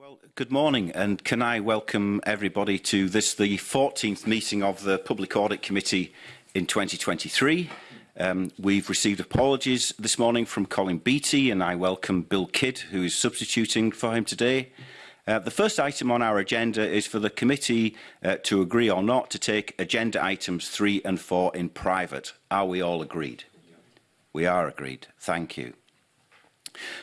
Well, good morning, and can I welcome everybody to this, the 14th meeting of the Public Audit Committee in 2023. Um, we've received apologies this morning from Colin Beattie, and I welcome Bill Kidd, who is substituting for him today. Uh, the first item on our agenda is for the committee uh, to agree or not to take agenda items 3 and 4 in private. Are we all agreed? We are agreed. Thank you.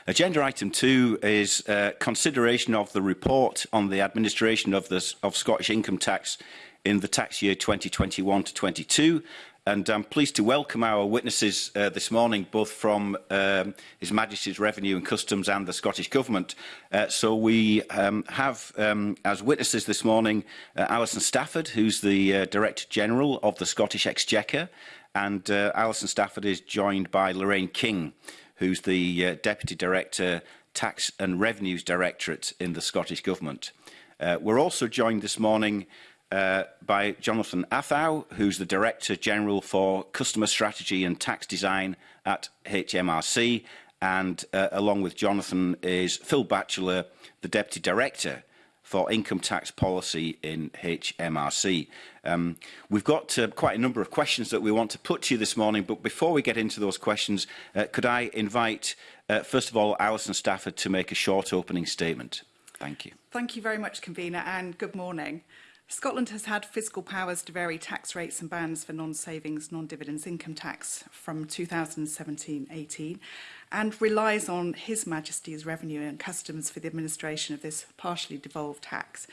Agenda item two is uh, consideration of the report on the administration of, the, of Scottish income tax in the tax year 2021 to 22. And I'm pleased to welcome our witnesses uh, this morning, both from um, His Majesty's Revenue and Customs and the Scottish Government. Uh, so we um, have um, as witnesses this morning uh, Alison Stafford, who's the uh, Director General of the Scottish Exchequer, and uh, Alison Stafford is joined by Lorraine King, who's the uh, Deputy Director, Tax and Revenues Directorate in the Scottish Government. Uh, we're also joined this morning uh, by Jonathan Athau, who's the Director General for Customer Strategy and Tax Design at HMRC. And uh, along with Jonathan is Phil Batchelor, the Deputy Director for income tax policy in HMRC. Um, we've got uh, quite a number of questions that we want to put to you this morning, but before we get into those questions, uh, could I invite, uh, first of all, Alison Stafford to make a short opening statement? Thank you. Thank you very much, Convener, and good morning. Scotland has had fiscal powers to vary tax rates and bands for non-savings, non-dividends income tax from 2017-18 and relies on His Majesty's Revenue and Customs for the administration of this partially devolved tax.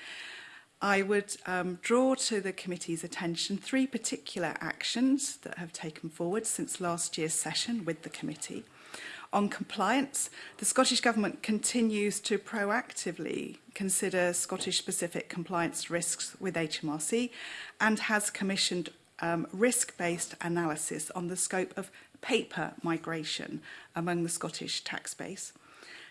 I would um, draw to the committee's attention three particular actions that have taken forward since last year's session with the committee. On compliance, the Scottish Government continues to proactively consider Scottish-specific compliance risks with HMRC and has commissioned um, risk-based analysis on the scope of paper migration among the Scottish tax base.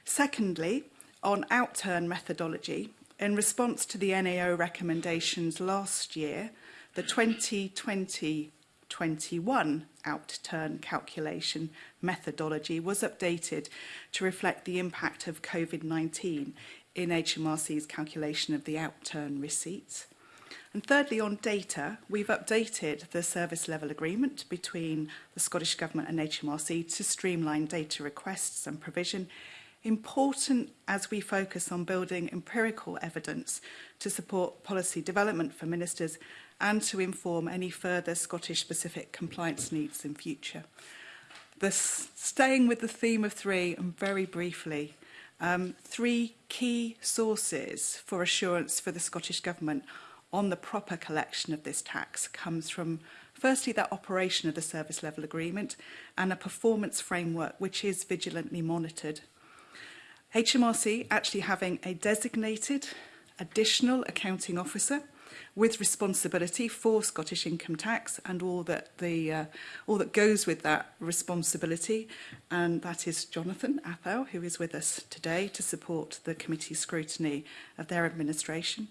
Secondly, on outturn methodology, in response to the NAO recommendations last year, the 2020 21 outturn calculation methodology was updated to reflect the impact of COVID-19 in HMRC's calculation of the outturn receipts. And thirdly, on data, we've updated the service level agreement between the Scottish Government and HMRC to streamline data requests and provision, important as we focus on building empirical evidence to support policy development for ministers and to inform any further Scottish-specific compliance needs in future. This, staying with the theme of three, and very briefly, um, three key sources for assurance for the Scottish Government on the proper collection of this tax comes from firstly that operation of the service level agreement and a performance framework which is vigilantly monitored. HMRC actually having a designated additional accounting officer with responsibility for Scottish income tax and all that the uh, all that goes with that responsibility and that is Jonathan Athow who is with us today to support the committee scrutiny of their administration.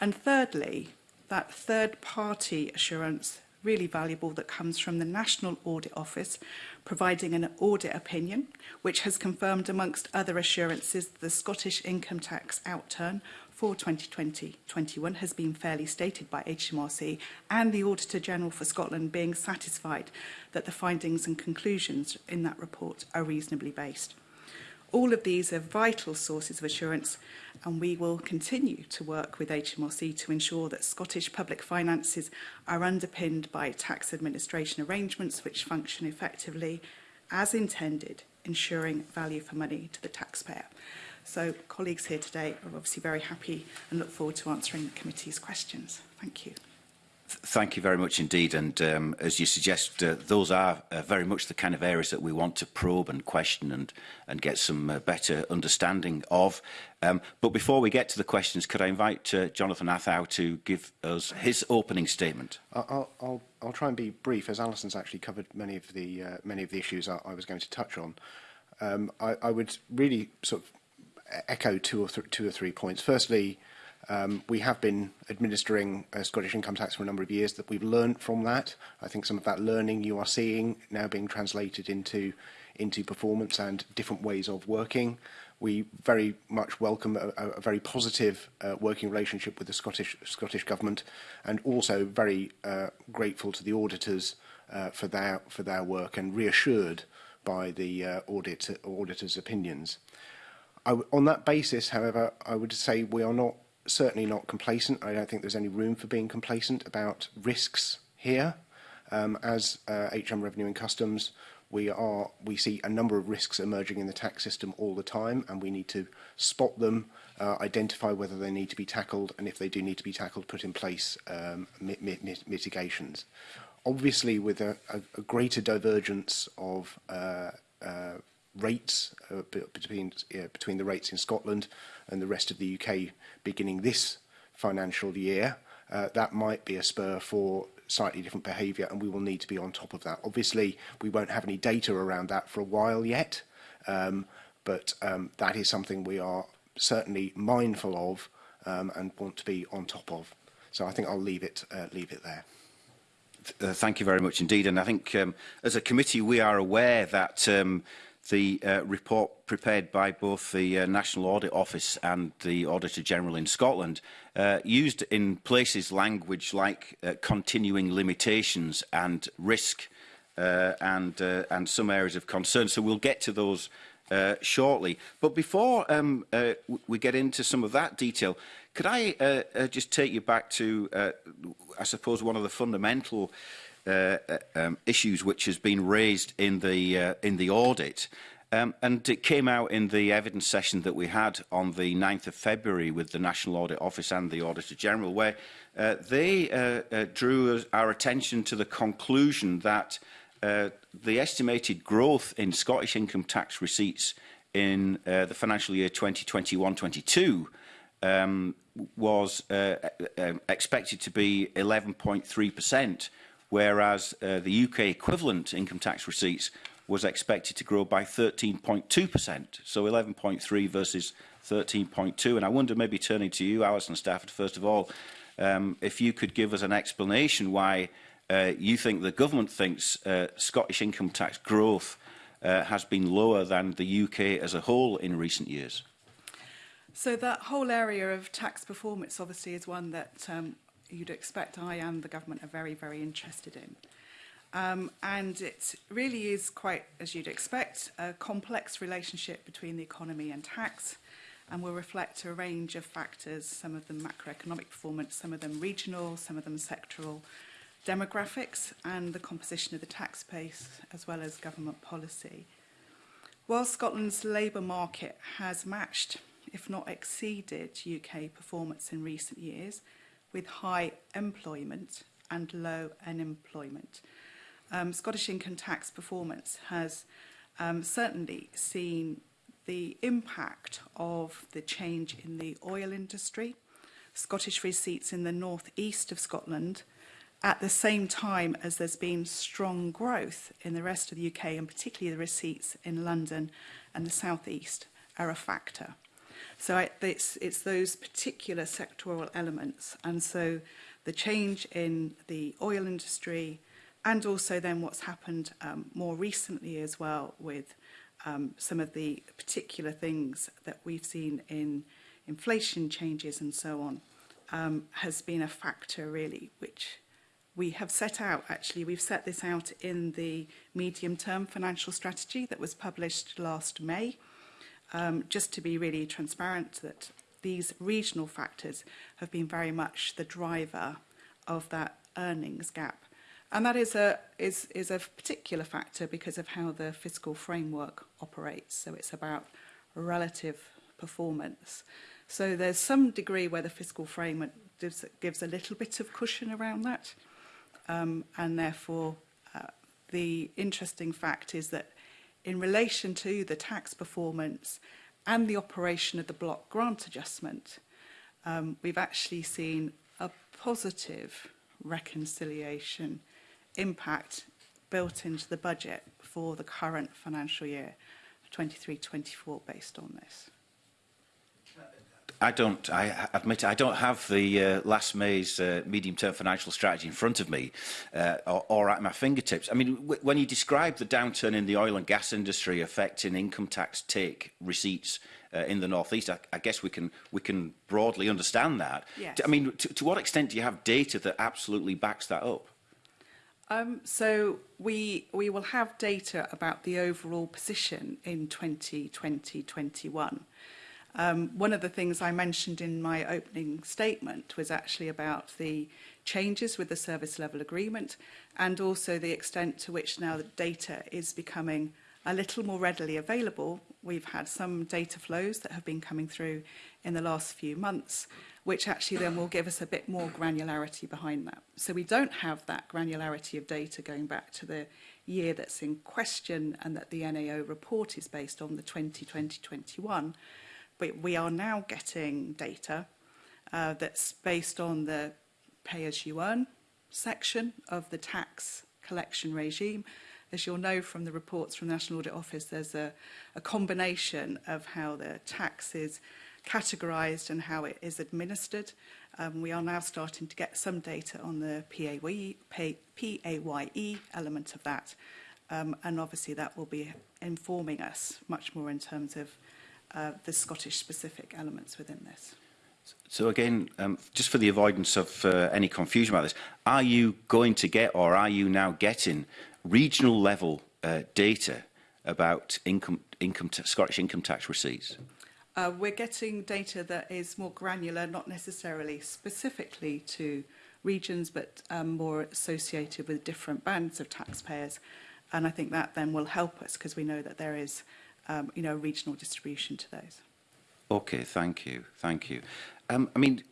And thirdly, that third party assurance really valuable that comes from the National Audit Office providing an audit opinion which has confirmed amongst other assurances the Scottish income tax outturn for 2020-21 has been fairly stated by HMRC and the Auditor General for Scotland being satisfied that the findings and conclusions in that report are reasonably based. All of these are vital sources of assurance and we will continue to work with HMRC to ensure that Scottish public finances are underpinned by tax administration arrangements which function effectively as intended, ensuring value for money to the taxpayer. So colleagues here today are obviously very happy and look forward to answering the committee's questions. Thank you. Thank you very much indeed. And um, as you suggest, uh, those are uh, very much the kind of areas that we want to probe and question and, and get some uh, better understanding of. Um, but before we get to the questions, could I invite uh, Jonathan Athow to give us his opening statement? I'll, I'll, I'll try and be brief, as Alison's actually covered many of the, uh, many of the issues I, I was going to touch on. Um, I, I would really sort of echo two or, th two or three points. Firstly, Um, we have been administering a uh, Scottish income tax for a number of years that we've learned from that. I think some of that learning you are seeing now being translated into into performance and different ways of working. We very much welcome a, a very positive uh, working relationship with the Scottish Scottish government, and also very uh, grateful to the auditors uh, for their for their work and reassured by the uh, audit auditors' opinions. I, on that basis, however, I would say we are not certainly not complacent. I don't think there's any room for being complacent about risks here. Um, as uh, HM Revenue and Customs, we are we see a number of risks emerging in the tax system all the time, and we need to spot them, uh, identify whether they need to be tackled, and if they do need to be tackled, put in place um, mit mit mitigations. Obviously, with a, a, a greater divergence of uh, uh, rates uh, between uh, between the rates in Scotland and the rest of the UK beginning this financial year, uh, that might be a spur for slightly different behaviour and we will need to be on top of that. Obviously, we won't have any data around that for a while yet, um, but um, that is something we are certainly mindful of um, and want to be on top of. So I think I'll leave it, uh, leave it there. uh, thank you very much indeed. And I think um, as a committee, we are aware that um, the uh, report prepared by both the uh, National Audit Office and the Auditor General in Scotland uh, used in places language like uh, continuing limitations and risk uh, and, uh, and some areas of concern. So we'll get to those uh, shortly. But before um, uh, we get into some of that detail, could I uh, uh, just take you back to, uh, I suppose, one of the fundamental uh, Uh, uh, um, issues which has been raised in the, uh, in the audit. Um, and it came out in the evidence session that we had on the 9th of February with the National Audit Office and the Auditor General, where uh, they uh, uh, drew our attention to the conclusion that uh, the estimated growth in Scottish income tax receipts in uh, the financial year 2021-22 um, was uh, uh, um, expected to be 11.3%, whereas uh, the UK equivalent income tax receipts was expected to grow by 13.2%, so 11.3 versus 13.2. And I wonder, maybe turning to you, Alison Stafford, first of all, um, if you could give us an explanation why uh, you think the government thinks uh, Scottish income tax growth uh, has been lower than the UK as a whole in recent years. So that whole area of tax performance obviously is one that um, you'd expect I and the government are very, very interested in. Um, and it really is quite, as you'd expect, a complex relationship between the economy and tax and will reflect a range of factors, some of them macroeconomic performance, some of them regional, some of them sectoral, demographics and the composition of the tax base as well as government policy. While Scotland's labour market has matched, if not exceeded, UK performance in recent years, with high employment and low unemployment. Um, Scottish income tax performance has um, certainly seen the impact of the change in the oil industry, Scottish receipts in the northeast of Scotland, at the same time as there's been strong growth in the rest of the UK and particularly the receipts in London and the southeast are a factor. So I, it's, it's those particular sectoral elements. And so the change in the oil industry and also then what's happened um, more recently as well with um, some of the particular things that we've seen in inflation changes and so on um, has been a factor really which we have set out actually we've set this out in the medium term financial strategy that was published last May um, just to be really transparent that these regional factors have been very much the driver of that earnings gap. And that is a, is, is a particular factor because of how the fiscal framework operates. So it's about relative performance. So there's some degree where the fiscal framework gives, gives a little bit of cushion around that. Um, and therefore, uh, the interesting fact is that in relation to the tax performance and the operation of the block grant adjustment, um, we've actually seen a positive reconciliation impact built into the budget for the current financial year 23-24 based on this. I don't, I admit, I don't have the uh, last May's uh, medium-term financial strategy in front of me uh, or, or at my fingertips. I mean, when you describe the downturn in the oil and gas industry affecting income tax take receipts uh, in the northeast. I, I guess we can we can broadly understand that. Yes. I mean, to, to what extent do you have data that absolutely backs that up? Um, so we we will have data about the overall position in 2020-21. Um, one of the things I mentioned in my opening statement was actually about the changes with the service level agreement and also the extent to which now the data is becoming a little more readily available. We've had some data flows that have been coming through in the last few months, which actually then will give us a bit more granularity behind that. So we don't have that granularity of data going back to the year that's in question and that the NAO report is based on, the 2020-21 we, we are now getting data uh, that's based on the pay as you earn section of the tax collection regime. As you'll know from the reports from the National Audit Office, there's a, a combination of how the tax is categorised and how it is administered. Um, we are now starting to get some data on the PAYE, pay, PAYE element of that. Um, and obviously that will be informing us much more in terms of uh, the Scottish specific elements within this. So again, um, just for the avoidance of uh, any confusion about this, are you going to get or are you now getting regional level uh, data about income, income Scottish income tax receipts? Uh, we're getting data that is more granular, not necessarily specifically to regions, but um, more associated with different bands of taxpayers. And I think that then will help us because we know that there is um, you know, regional distribution to those. Okay, thank you, thank you. Um, I mean,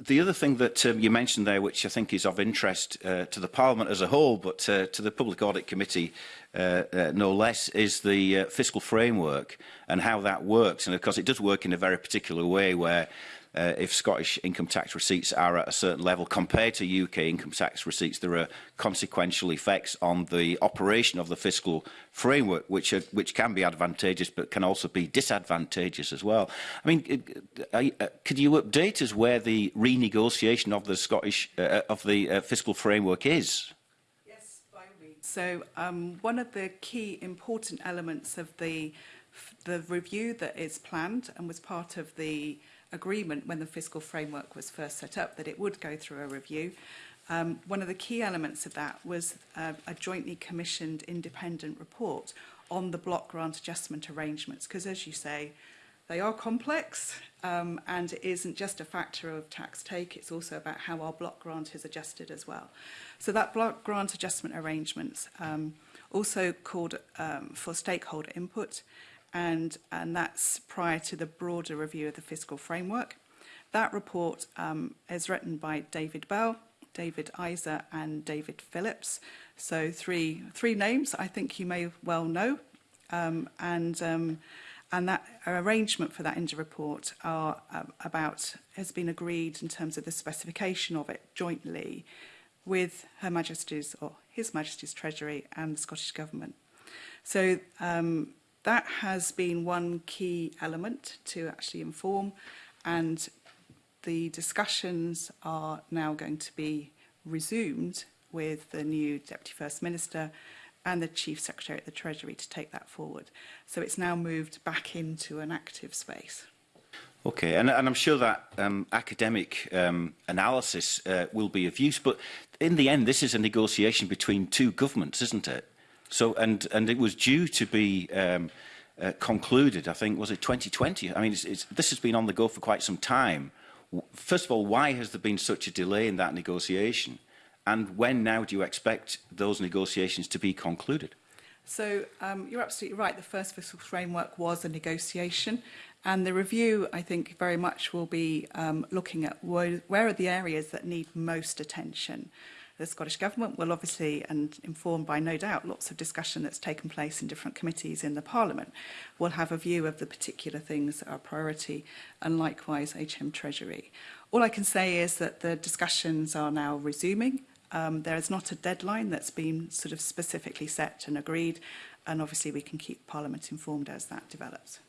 the other thing that um, you mentioned there, which I think is of interest uh, to the Parliament as a whole, but uh, to the Public Audit Committee uh, uh, no less, is the uh, fiscal framework and how that works. And of course, it does work in a very particular way where uh, if Scottish income tax receipts are at a certain level compared to UK income tax receipts, there are consequential effects on the operation of the fiscal framework, which, are, which can be advantageous but can also be disadvantageous as well. I mean, uh, uh, could you update us where the renegotiation of the Scottish uh, uh of the uh, fiscal framework is? So um, one of the key important elements of the the review that is planned and was part of the agreement when the fiscal framework was first set up that it would go through a review. Um, one of the key elements of that was uh, a jointly commissioned independent report on the block grant adjustment arrangements, because as you say, they are complex um, and it isn't just a factor of tax take, it's also about how our block grant is adjusted as well. So that block grant adjustment arrangements um, also called um, for stakeholder input and, and that's prior to the broader review of the fiscal framework. That report um, is written by David Bell, David Isa and David Phillips. So three, three names I think you may well know. Um, and, um, and that arrangement for that INDA report are uh, about, has been agreed in terms of the specification of it jointly with Her Majesty's or His Majesty's Treasury and the Scottish Government. So um, That has been one key element to actually inform and the discussions are now going to be resumed with the new Deputy First Minister and the Chief Secretary at the Treasury to take that forward. So it's now moved back into an active space. Okay, and, and I'm sure that um, academic um, analysis uh, will be of use, but in the end, this is a negotiation between two governments, isn't it? So, and, and it was due to be um, uh, concluded, I think, was it 2020? I mean, it's, it's, this has been on the go for quite some time. First of all, why has there been such a delay in that negotiation? And when now do you expect those negotiations to be concluded? So um, you're absolutely right. The first fiscal framework was a negotiation. And the review, I think, very much will be um, looking at where, where are the areas that need most attention the Scottish Government will obviously, and informed by no doubt lots of discussion that's taken place in different committees in the Parliament, will have a view of the particular things that are priority and likewise HM Treasury. All I can say is that the discussions are now resuming. Um, there is not a deadline that's been sort of specifically set and agreed, and obviously we can keep Parliament informed as that develops.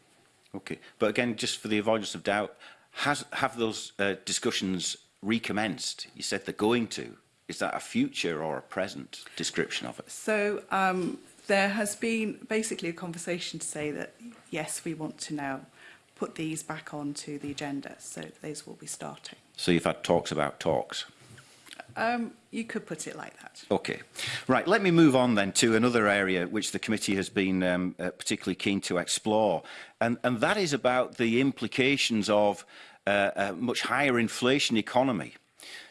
Okay, but again, just for the avoidance of doubt, has, have those uh, discussions recommenced? You said they're going to is that a future or a present description of it? So um, there has been basically a conversation to say that, yes, we want to now put these back onto the agenda. So those will be starting. So you've had talks about talks? Um, you could put it like that. Okay. Right, let me move on then to another area which the committee has been um, uh, particularly keen to explore, and, and that is about the implications of uh, a much higher inflation economy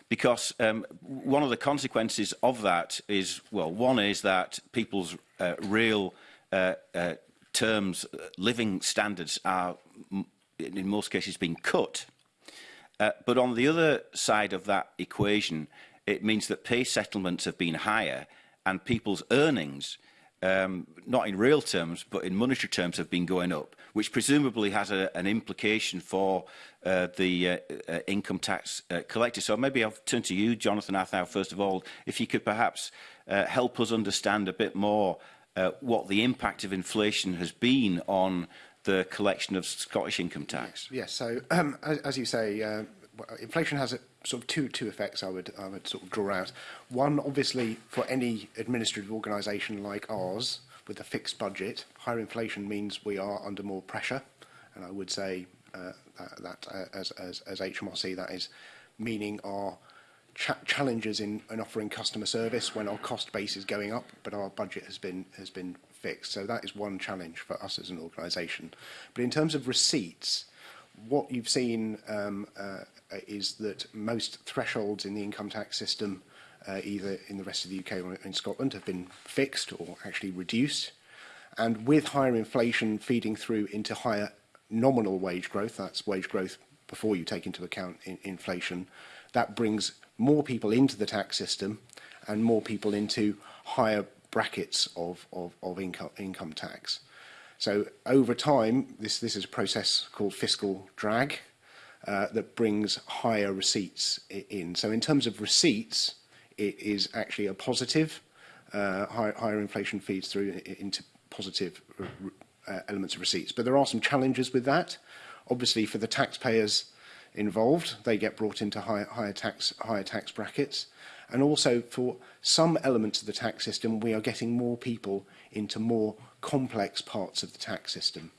because um, one of the consequences of that is, well, one is that people's uh, real uh, uh, terms, uh, living standards are, in most cases, being cut. Uh, but on the other side of that equation, it means that pay settlements have been higher and people's earnings uh, um, not in real terms, but in monetary terms, have been going up, which presumably has a, an implication for uh, the uh, uh, income tax uh, collector. So maybe I'll turn to you, Jonathan Athau, first of all, if you could perhaps uh, help us understand a bit more uh, what the impact of inflation has been on the collection of Scottish income tax. Yes, so um, as, as you say, uh, inflation has sort of two two effects I would I would sort of draw out. One, obviously, for any administrative organisation like ours with a fixed budget, higher inflation means we are under more pressure, and I would say uh, that, that uh, as, as as HMRC that is meaning our cha challenges in, in offering customer service when our cost base is going up, but our budget has been has been fixed. So that is one challenge for us as an organisation. But in terms of receipts what you've seen um, uh, uh, is that most thresholds in the income tax system, uh, either in the rest of the UK or in Scotland, have been fixed or actually reduced. And with higher inflation feeding through into higher nominal wage growth, that's wage growth before you take into account in inflation, that brings more people into the tax system and more people into higher brackets of, of, of income, income tax. So over time, this, this is a process called fiscal drag uh, that brings higher receipts in. So in terms of receipts, it is actually a positive. Uh, higher, higher inflation feeds through into positive uh, elements of receipts. But there are some challenges with that. Obviously, for the taxpayers involved, they get brought into higher, higher tax higher tax brackets. And also for some elements of the tax system, we are getting more people into more complex parts of the tax system.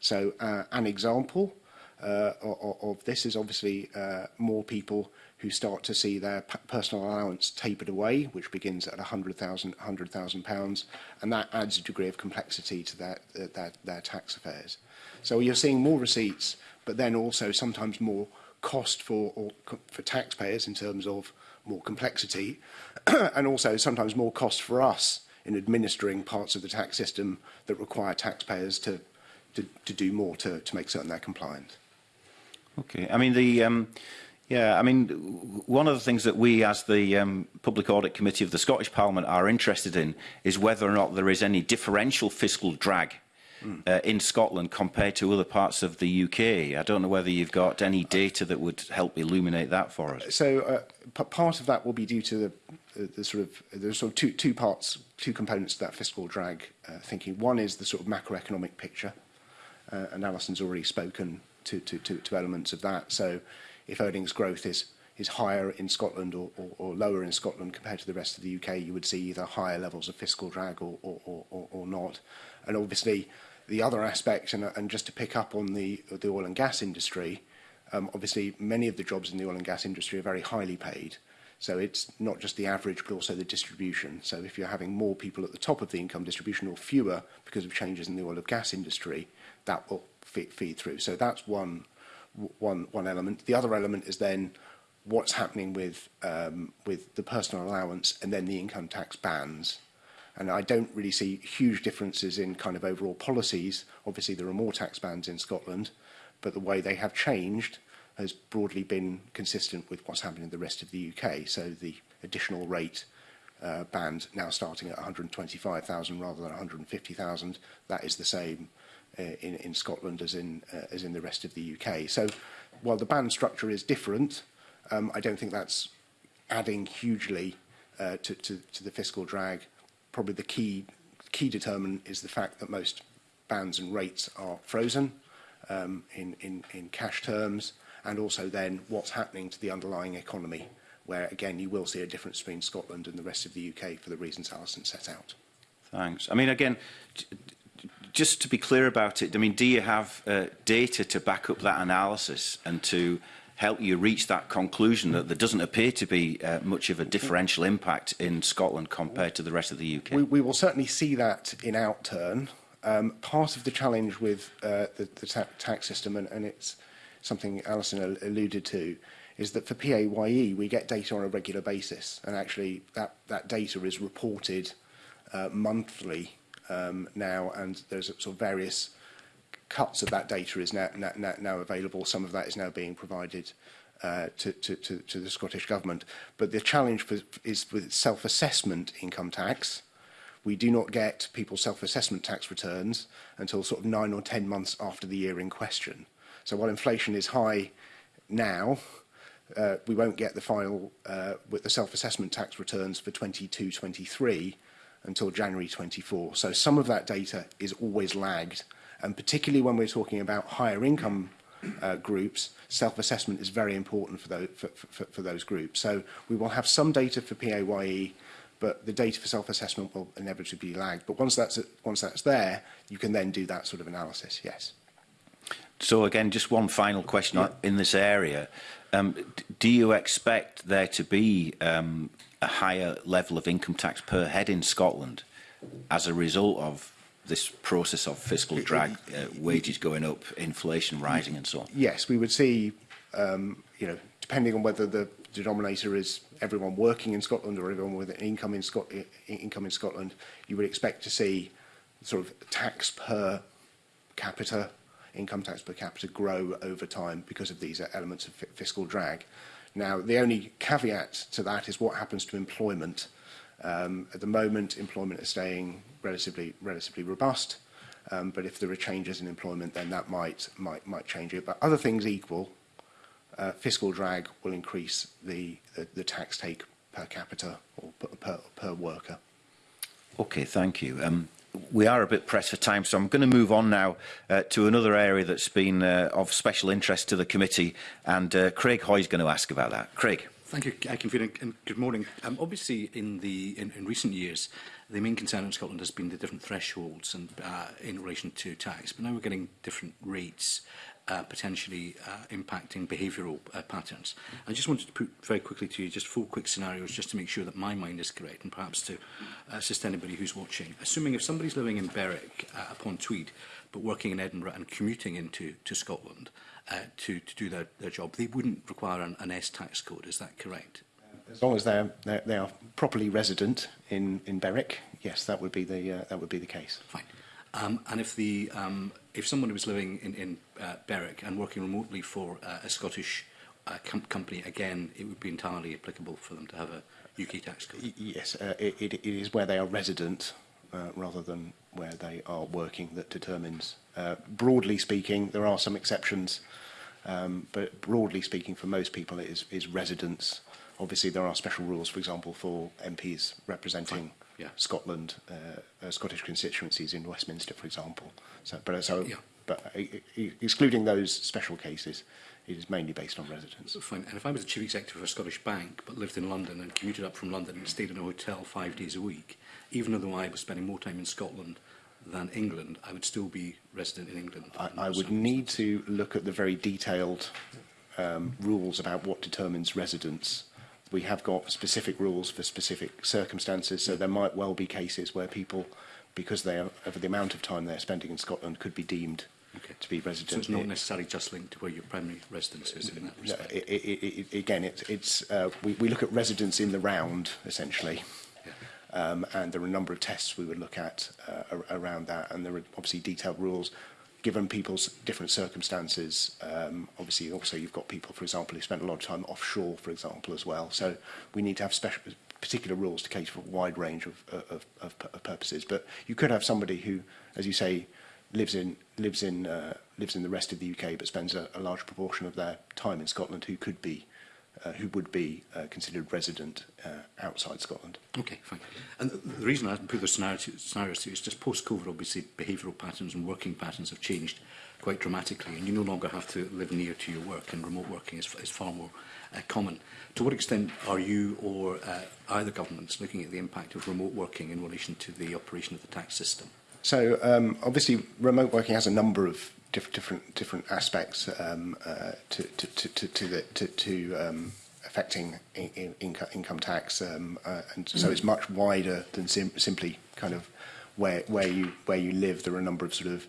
So uh, an example uh, of, this is obviously uh, more people who start to see their personal allowance tapered away, which begins at £100,000, £100,000, and that adds a degree of complexity to their, their, their tax affairs. So you're seeing more receipts, but then also sometimes more cost for, or, for taxpayers in terms of more complexity, and also sometimes more cost for us in administering parts of the tax system that require taxpayers to, to, to do more to, to make certain they're compliant. Okay. I mean, the... Um Yeah, I mean, one of the things that we as the um, Public Audit Committee of the Scottish Parliament are interested in is whether or not there is any differential fiscal drag mm. uh, in Scotland compared to other parts of the UK. I don't know whether you've got any data that would help illuminate that for us. So uh, part of that will be due to the Uh, the sort of there's sort of two two parts, two components to that fiscal drag uh, thinking. One is the sort of macroeconomic picture, uh, and Alison's already spoken to, to to to elements of that. So, if earnings growth is is higher in Scotland or, or, or lower in Scotland compared to the rest of the UK, you would see either higher levels of fiscal drag or or or, or not. And obviously, the other aspect, and and just to pick up on the the oil and gas industry, um, obviously many of the jobs in the oil and gas industry are very highly paid. So it's not just the average, but also the distribution. So if you're having more people at the top of the income distribution or fewer because of changes in the oil and gas industry, that will feed through. So that's one, one, one element. The other element is then what's happening with, um, with the personal allowance and then the income tax bans. And I don't really see huge differences in kind of overall policies. Obviously, there are more tax bans in Scotland, but the way they have changed has broadly been consistent with what's happening in the rest of the UK. So the additional rate uh, band now starting at 125,000 rather than 150,000, that is the same uh, in, in Scotland as in, uh, as in the rest of the UK. So while the band structure is different, um, I don't think that's adding hugely uh, to, to, to the fiscal drag. Probably the key, key determinant is the fact that most bands and rates are frozen um, in, in, in cash terms and also then what's happening to the underlying economy, where again you will see a difference between Scotland and the rest of the UK for the reasons Alison set out. Thanks. I mean, again, just to be clear about it, I mean, do you have uh, data to back up that analysis and to help you reach that conclusion that there doesn't appear to be uh, much of a differential impact in Scotland compared to the rest of the UK? We, we will certainly see that in outturn. Um, part of the challenge with uh, the, the ta tax system, and, and it's something Alison alluded to, is that for PAYE, we get data on a regular basis, and actually that, that data is reported uh, monthly um, now, and there's sort of various cuts of that data is now, now, now available. Some of that is now being provided uh, to, to, to, to the Scottish Government. But the challenge for, is with self-assessment income tax. We do not get people's self-assessment tax returns until sort of nine or 10 months after the year in question. So while inflation is high now, uh, we won't get the final uh, with the self-assessment tax returns for 22, 23 until January 24. So some of that data is always lagged. And particularly when we're talking about higher income uh, groups, self-assessment is very important for those, for, for, for those groups. So we will have some data for PAYE, but the data for self-assessment will inevitably lag. But once that's, once that's there, you can then do that sort of analysis, yes. So again, just one final question yeah. in this area. Um, do you expect there to be um, a higher level of income tax per head in Scotland as a result of this process of fiscal drag, uh, wages going up, inflation rising and so on? Yes, we would see, um, you know, depending on whether the denominator is everyone working in Scotland or everyone with an income in, Scot income in Scotland, you would expect to see sort of tax per capita income tax per capita grow over time because of these uh, elements of fiscal drag. Now, the only caveat to that is what happens to employment. Um, at the moment, employment is staying relatively, relatively robust, um, but if there are changes in employment, then that might, might, might change it. But other things equal, uh, fiscal drag will increase the, the, the tax take per capita or per, per, per worker. Okay, thank you. Um, we are a bit pressed for time, so I'm going to move on now uh, to another area that's been uh, of special interest to the committee, and uh, Craig is going to ask about that. Craig. Thank you, Convener, and good morning. Um, obviously, in, the, in, in recent years, the main concern in Scotland has been the different thresholds and, uh, in relation to tax, but now we're getting different rates uh, potentially uh, impacting behavioural uh, patterns. I just wanted to put very quickly to you just four quick scenarios just to make sure that my mind is correct and perhaps to uh, assist anybody who's watching. Assuming if somebody's living in Berwick uh, upon Tweed but working in Edinburgh and commuting into to Scotland uh, to, to do their, their job, they wouldn't require an, an S tax code, is that correct? Uh, as long as they're, they're they are properly resident in in Berwick, yes, that would be the uh, that would be the case. Fine. Um, and if the um, if someone was living in, in uh, Berwick and working remotely for uh, a Scottish uh, com company, again, it would be entirely applicable for them to have a UK tax code. Yes, uh, it, it, is where they are resident uh, rather than where they are working that determines. Uh, broadly speaking, there are some exceptions, um, but broadly speaking, for most people, it is, is residence. Obviously, there are special rules, for example, for MPs representing. Fine yeah. Scotland, uh, uh, Scottish constituencies in Westminster, for example. So, but uh, so, yeah. but uh, e, e, excluding those special cases, it is mainly based on residence. Fine. And if I was the chief executive of a Scottish bank, but lived in London and commuted up from London and stayed in a hotel five days a week, even though I was spending more time in Scotland than England, I would still be resident in England. I, I would need to look at the very detailed um, rules about what determines residence we have got specific rules for specific circumstances, so there might well be cases where people, because they are, of the amount of time they're spending in Scotland, could be deemed okay. to be residents. So it's not necessarily just linked to where your primary residence is in that respect? No, it, it, it, again, it, it's, uh, we, we look at residence in the round, essentially. Yeah. Um, and there are a number of tests we would look at uh, around that, and there are obviously detailed rules given people's different circumstances. Um, obviously, also you've got people, for example, who spent a lot of time offshore, for example, as well. So we need to have special, particular rules to cater for a wide range of, of, of, of purposes. But you could have somebody who, as you say, lives in lives in uh, lives in the rest of the UK, but spends a, a large proportion of their time in Scotland, who could be uh, who would be uh, considered resident uh, outside Scotland. Okay, fine. And the reason I put the scenario to, scenario is just post-COVID, obviously, behavioural patterns and working patterns have changed quite dramatically, and you no longer have to live near to your work, and remote working is, is far more uh, common. To what extent are you or uh, either governments looking at the impact of remote working in relation to the operation of the tax system? So um, obviously remote working has a number of diff different different aspects um, uh, to, to, to, to, to, the, to, to um, affecting in, in, income, income tax, um, uh, and so mm. it's much wider than sim simply kind of where where you where you live. There are a number of sort of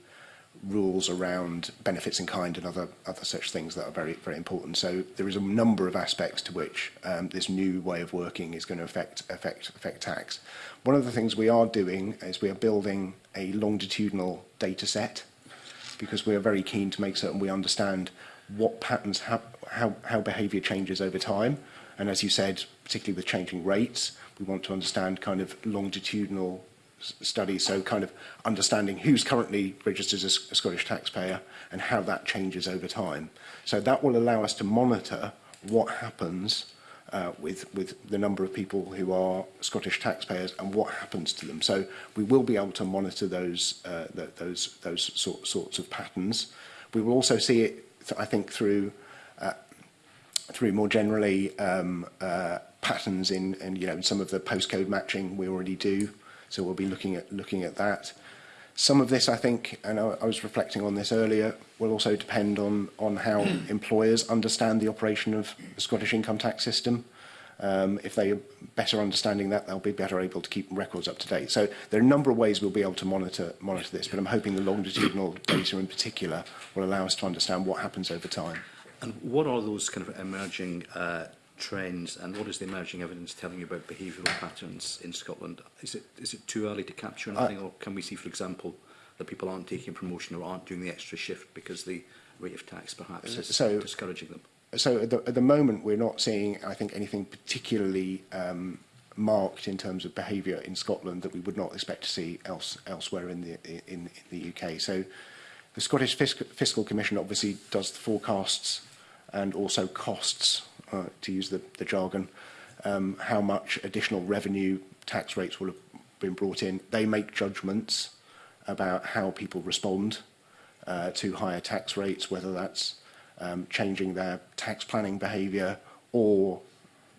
rules around benefits in kind and other other such things that are very very important. So there is a number of aspects to which um, this new way of working is going to affect affect affect tax. One of the things we are doing is we are building a longitudinal data set because we are very keen to make certain we understand what patterns, how, how, how behavior changes over time. And as you said, particularly with changing rates, we want to understand kind of longitudinal study so kind of understanding who's currently registered as a Scottish taxpayer and how that changes over time. So that will allow us to monitor what happens uh, with, with the number of people who are Scottish taxpayers and what happens to them. So we will be able to monitor those, uh, the, those, those sort, sorts of patterns. We will also see it, I think, through, uh, through more generally um, uh, patterns in, in you know, some of the postcode matching we already do. So we'll be looking at, looking at that. Some of this, I think, and I, I was reflecting on this earlier, will also depend on, on how employers understand the operation of the Scottish income tax system. Um, if they are better understanding that, they'll be better able to keep records up to date. So there are a number of ways we'll be able to monitor, monitor this, but I'm hoping the longitudinal data in particular will allow us to understand what happens over time. And what are those kind of emerging uh, trends and what is the emerging evidence telling you about behavioural patterns in Scotland? Is it is it too early to capture anything I, or can we see, for example, that people aren't taking promotion or aren't doing the extra shift because the rate of tax perhaps is so, discouraging them? So at the, at the moment we're not seeing, I think, anything particularly um, marked in terms of behaviour in Scotland that we would not expect to see else, elsewhere in the, in, in the UK. So the Scottish Fiscal, Fiscal Commission obviously does the forecasts and also costs uh, to use the, the jargon, um, how much additional revenue tax rates will have been brought in. They make judgments about how people respond uh, to higher tax rates, whether that's um, changing their tax planning behaviour or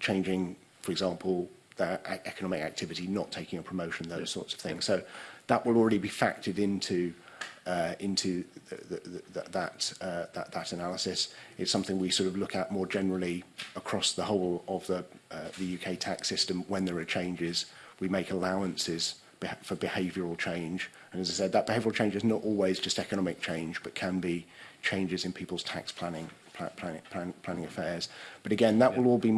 changing, for example, their e-, economic activity, not taking a promotion, those sorts of things. So that will already be factored into uh, into the, the, the, that, uh, that, that analysis. It's something we sort of look at more generally across the whole of the, uh, the UK tax system when there are changes. We make allowances for behavioural change. And as I said, that behavioural change is not always just economic change, but can be changes in people's tax planning, planning, plan planning affairs. But again, that yeah. will all be,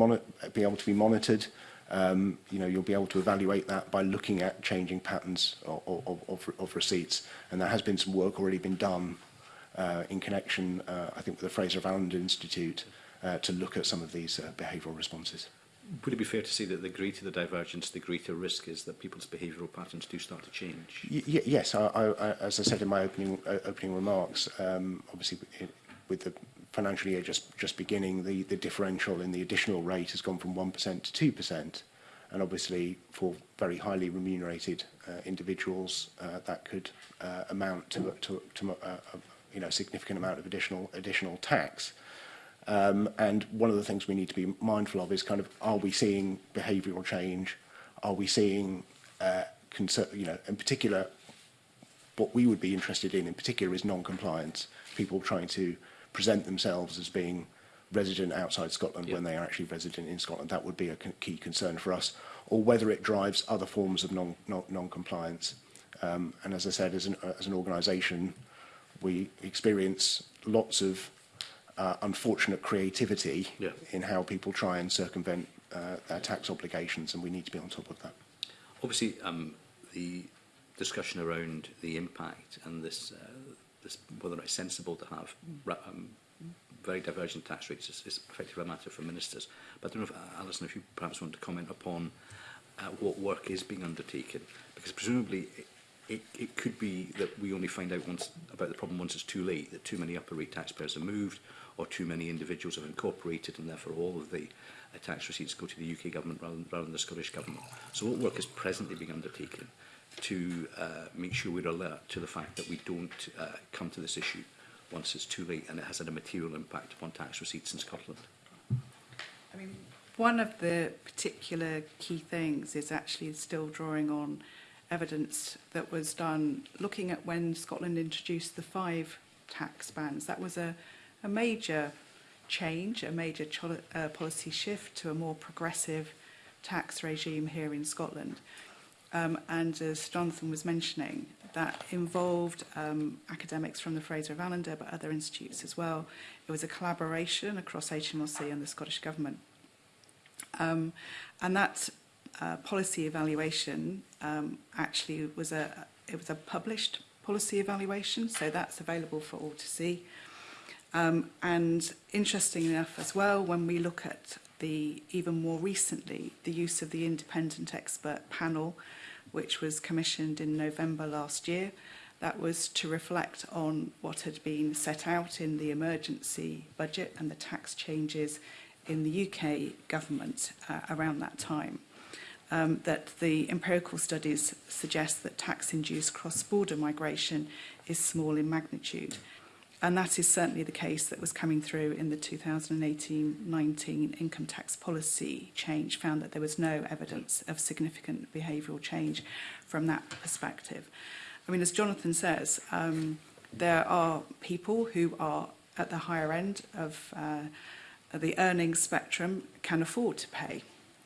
be able to be monitored um, you know, you'll be able to evaluate that by looking at changing patterns of, of, of, of receipts. And there has been some work already been done uh, in connection, uh, I think, with the Fraser of Allen Institute uh, to look at some of these uh, behavioural responses. Would it be fair to say that the greater the divergence, the greater risk is that people's behavioural patterns do start to change? Y yes, I, I, as I said in my opening uh, opening remarks, um, obviously with the financial year just, just beginning, the, the differential in the additional rate has gone from 1% to 2%. And obviously for very highly remunerated uh, individuals, uh, that could uh, amount to, to, to uh, you know, significant amount of additional, additional tax. Um, and one of the things we need to be mindful of is kind of, are we seeing behavioral change? Are we seeing, uh, concern, you know, in particular, what we would be interested in in particular is non-compliance, people trying to present themselves as being resident outside Scotland yep. when they are actually resident in Scotland. That would be a key concern for us, or whether it drives other forms of non-compliance. Non, non um, and as I said, as an, as an organisation, we experience lots of uh, unfortunate creativity yeah. in how people try and circumvent uh, their tax obligations, and we need to be on top of that. Obviously, um, the discussion around the impact and this uh, this, whether it's sensible to have um, very divergent tax rates is, is effectively a matter for ministers. But I don't know if, uh, Alison, if you perhaps want to comment upon uh, what work is being undertaken, because presumably it, it, it could be that we only find out once about the problem once it's too late, that too many upper rate taxpayers are moved, or too many individuals have incorporated, and therefore all of the uh, tax receipts go to the UK government rather, rather than the Scottish government. So what work is presently being undertaken? to uh, make sure we're alert to the fact that we don't uh, come to this issue once it's too late and it has had a material impact upon tax receipts in Scotland. I mean, one of the particular key things is actually still drawing on evidence that was done looking at when Scotland introduced the five tax bans. That was a, a major change, a major uh, policy shift to a more progressive tax regime here in Scotland um, and as Jonathan was mentioning, that involved um, academics from the Fraser of Allender but other institutes as well. It was a collaboration across HMRC and the Scottish Government. Um, and that uh, policy evaluation um, actually was a, it was a published policy evaluation, so that's available for all to see. Um, and interesting enough as well, when we look at the even more recently, the use of the independent expert panel, which was commissioned in November last year. That was to reflect on what had been set out in the emergency budget and the tax changes in the UK government uh, around that time. Um, that the empirical studies suggest that tax-induced cross-border migration is small in magnitude. And that is certainly the case that was coming through in the 2018-19 income tax policy change, found that there was no evidence of significant behavioural change from that perspective. I mean, as Jonathan says, um, there are people who are at the higher end of uh, the earning spectrum can afford to pay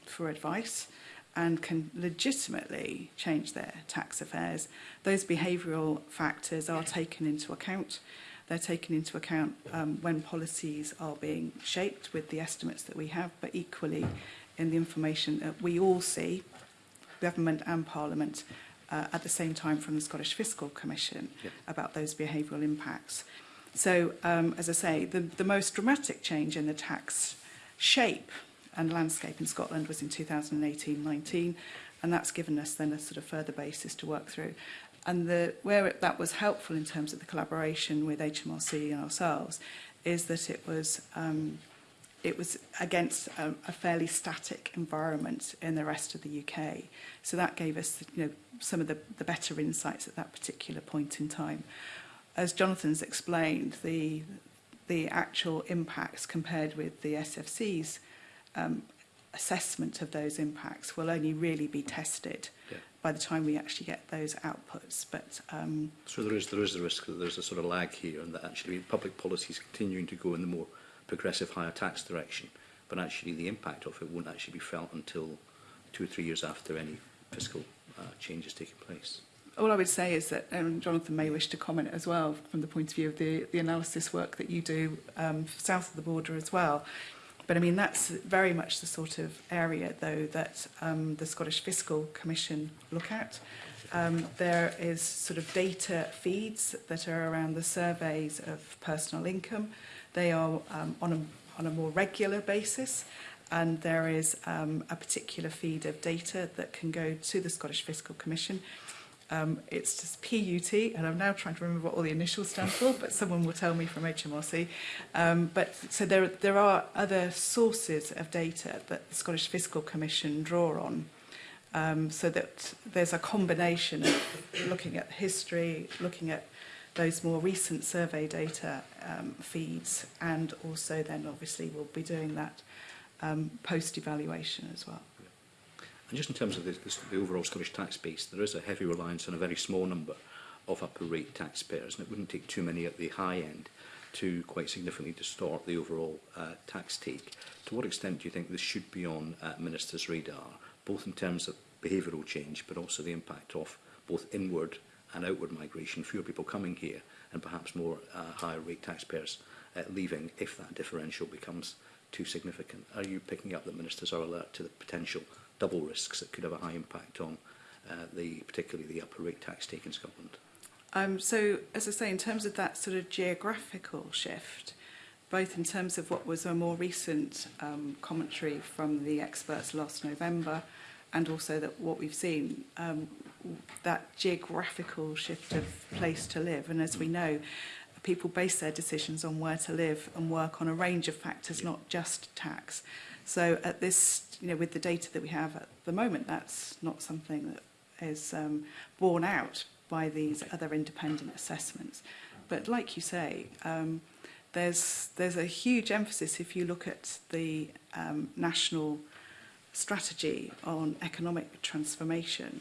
for advice and can legitimately change their tax affairs. Those behavioural factors are taken into account they're taken into account um, when policies are being shaped with the estimates that we have, but equally in the information that we all see, government and parliament, uh, at the same time from the Scottish Fiscal Commission yep. about those behavioural impacts. So, um, as I say, the, the most dramatic change in the tax shape and landscape in Scotland was in 2018-19, and that's given us then a sort of further basis to work through. And the, where it, that was helpful in terms of the collaboration with HMRC and ourselves is that it was, um, it was against a, a fairly static environment in the rest of the UK. So that gave us you know, some of the, the better insights at that particular point in time. As Jonathan's explained, the, the actual impacts compared with the SFC's um, assessment of those impacts will only really be tested yeah by the time we actually get those outputs. But um, so there is there is a risk that there's a sort of lag here, and that actually public policy is continuing to go in the more progressive higher tax direction, but actually the impact of it won't actually be felt until two or three years after any fiscal uh, change has taken place. All I would say is that and um, Jonathan may wish to comment as well from the point of view of the, the analysis work that you do um, south of the border as well, But I mean, that's very much the sort of area, though, that um, the Scottish Fiscal Commission look at. Um, there is sort of data feeds that are around the surveys of personal income. They are um, on, a, on a more regular basis and there is um, a particular feed of data that can go to the Scottish Fiscal Commission Um, it's just PUT, and I'm now trying to remember what all the initials stand for, but someone will tell me from HMRC. Um, but so there, there are other sources of data that the Scottish Fiscal Commission draw on. Um, so that there's a combination of looking at history, looking at those more recent survey data um, feeds, and also then obviously we'll be doing that um, post-evaluation as well. And just in terms of the, the, the overall Scottish tax base, there is a heavy reliance on a very small number of upper rate taxpayers, and it wouldn't take too many at the high end to quite significantly distort the overall uh, tax take. To what extent do you think this should be on uh, Minister's radar, both in terms of behavioural change, but also the impact of both inward and outward migration, fewer people coming here, and perhaps more uh, higher rate taxpayers uh, leaving if that differential becomes too significant? Are you picking up that ministers are alert to the potential double risks that could have a high impact on uh, the particularly the upper rate tax taken in Scotland. Um, so, as I say, in terms of that sort of geographical shift, both in terms of what was a more recent um, commentary from the experts last November and also that what we've seen, um, that geographical shift of place to live. And as we know, people base their decisions on where to live and work on a range of factors, not just tax. So at this, you know, with the data that we have at the moment, that's not something that is um, borne out by these other independent assessments. But like you say, um, there's, there's a huge emphasis if you look at the um, national strategy on economic transformation.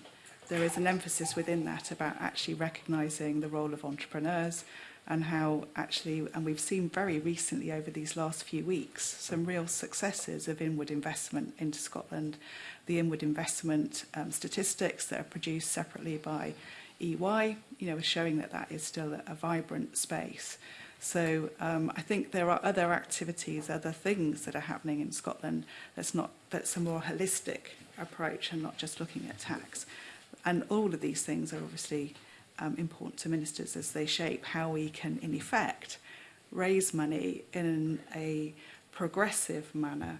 There is an emphasis within that about actually recognising the role of entrepreneurs and how actually, and we've seen very recently over these last few weeks, some real successes of inward investment into Scotland. The inward investment um, statistics that are produced separately by EY, you know, are showing that that is still a, a vibrant space. So um, I think there are other activities, other things that are happening in Scotland that's not that's a more holistic approach and not just looking at tax. And all of these things are obviously um, important to ministers as they shape how we can, in effect, raise money in a progressive manner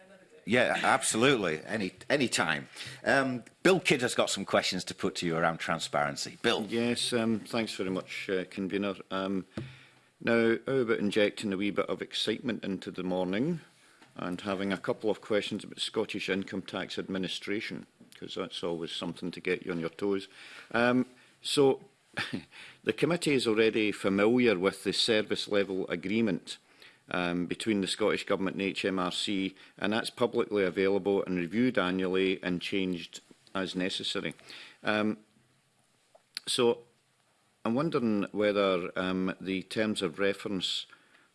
yeah, absolutely. Any any time. Um, Bill Kidd has got some questions to put to you around transparency. Bill. Yes, um, thanks very much, uh, convener. Um, now, how about injecting a wee bit of excitement into the morning and having a couple of questions about Scottish Income Tax Administration, because that's always something to get you on your toes. Um, so, the committee is already familiar with the service level agreement um, between the Scottish Government and HMRC, and that's publicly available and reviewed annually and changed as necessary. Um, so I'm wondering whether um, the terms of reference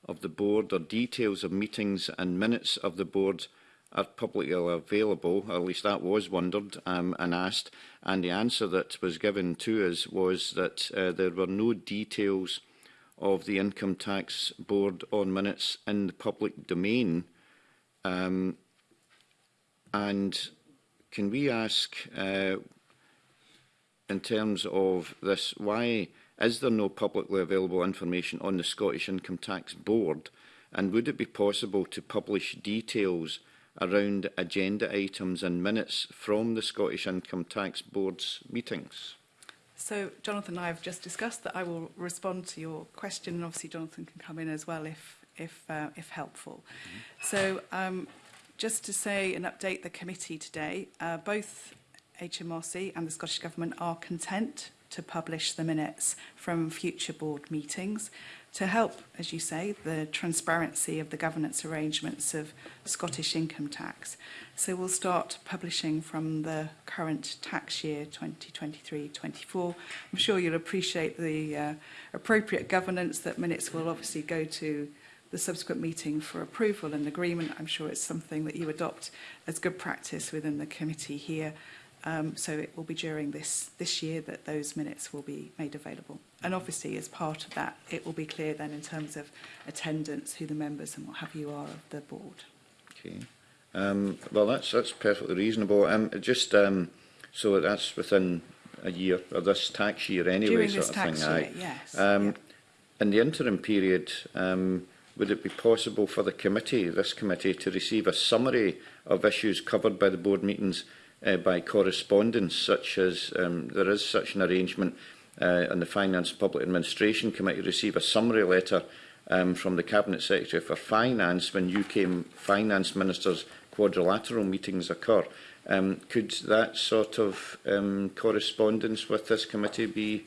of the board or details of meetings and minutes of the board are publicly available, or at least that was wondered um, and asked, and the answer that was given to us was that uh, there were no details uh, of the Income Tax Board on minutes in the public domain. Um, and can we ask, uh, in terms of this, why is there no publicly available information on the Scottish Income Tax Board? And would it be possible to publish details around agenda items and minutes from the Scottish Income Tax Board's meetings? So Jonathan and I have just discussed that I will respond to your question and obviously Jonathan can come in as well if, if, uh, if helpful. Mm -hmm. So um, just to say and update the committee today, uh, both HMRC and the Scottish Government are content to publish the minutes from future board meetings to help, as you say, the transparency of the governance arrangements of Scottish income tax. So we'll start publishing from the current tax year 2023-24. I'm sure you'll appreciate the uh, appropriate governance that minutes will obviously go to the subsequent meeting for approval and agreement. I'm sure it's something that you adopt as good practice within the committee here. Um, so it will be during this, this year that those minutes will be made available. And obviously, as part of that, it will be clear then in terms of attendance, who the members and what have you are of the board. Okay. Um, well, that's that's perfectly reasonable. Um, just um, so that's within a year or this tax year anyway, During sort this of tax thing. Year, I, yes. Um, yeah. In the interim period, um, would it be possible for the committee, this committee, to receive a summary of issues covered by the board meetings uh, by correspondence, such as um, there is such an arrangement uh, on the Finance and Public Administration Committee receive a summary letter um, from the Cabinet Secretary for Finance when UK Finance Ministers quadrilateral meetings occur. Um, could that sort of um, correspondence with this committee be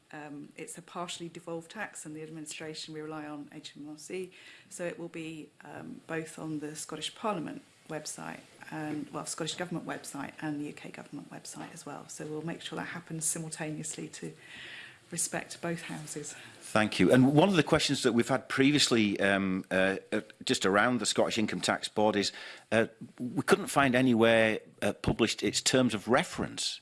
um, it's a partially devolved tax, and the administration we rely on HMRC, so it will be um, both on the Scottish Parliament website and well Scottish Government website and the UK Government website as well. So we'll make sure that happens simultaneously to respect both houses. Thank you. And one of the questions that we've had previously um, uh, uh, just around the Scottish Income Tax Board is uh, we couldn't find anywhere uh, published its terms of reference.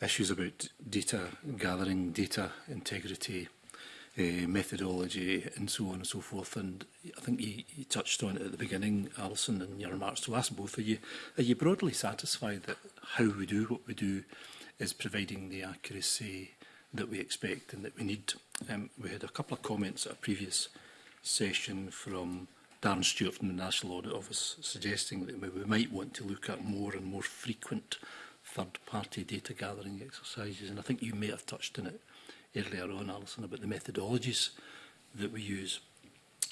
issues about data gathering, data integrity, uh, methodology and so on and so forth. And I think you, you touched on it at the beginning, Alison, in your remarks to us both. Are you, are you broadly satisfied that how we do what we do is providing the accuracy that we expect and that we need? Um, we had a couple of comments at a previous session from Darren Stewart from the National Audit Office suggesting that we might want to look at more and more frequent third-party data gathering exercises, and I think you may have touched on it earlier on, Alison, about the methodologies that we use.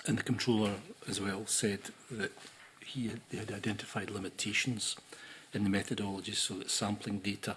And the controller as well said that he had, had identified limitations in the methodologies so that sampling data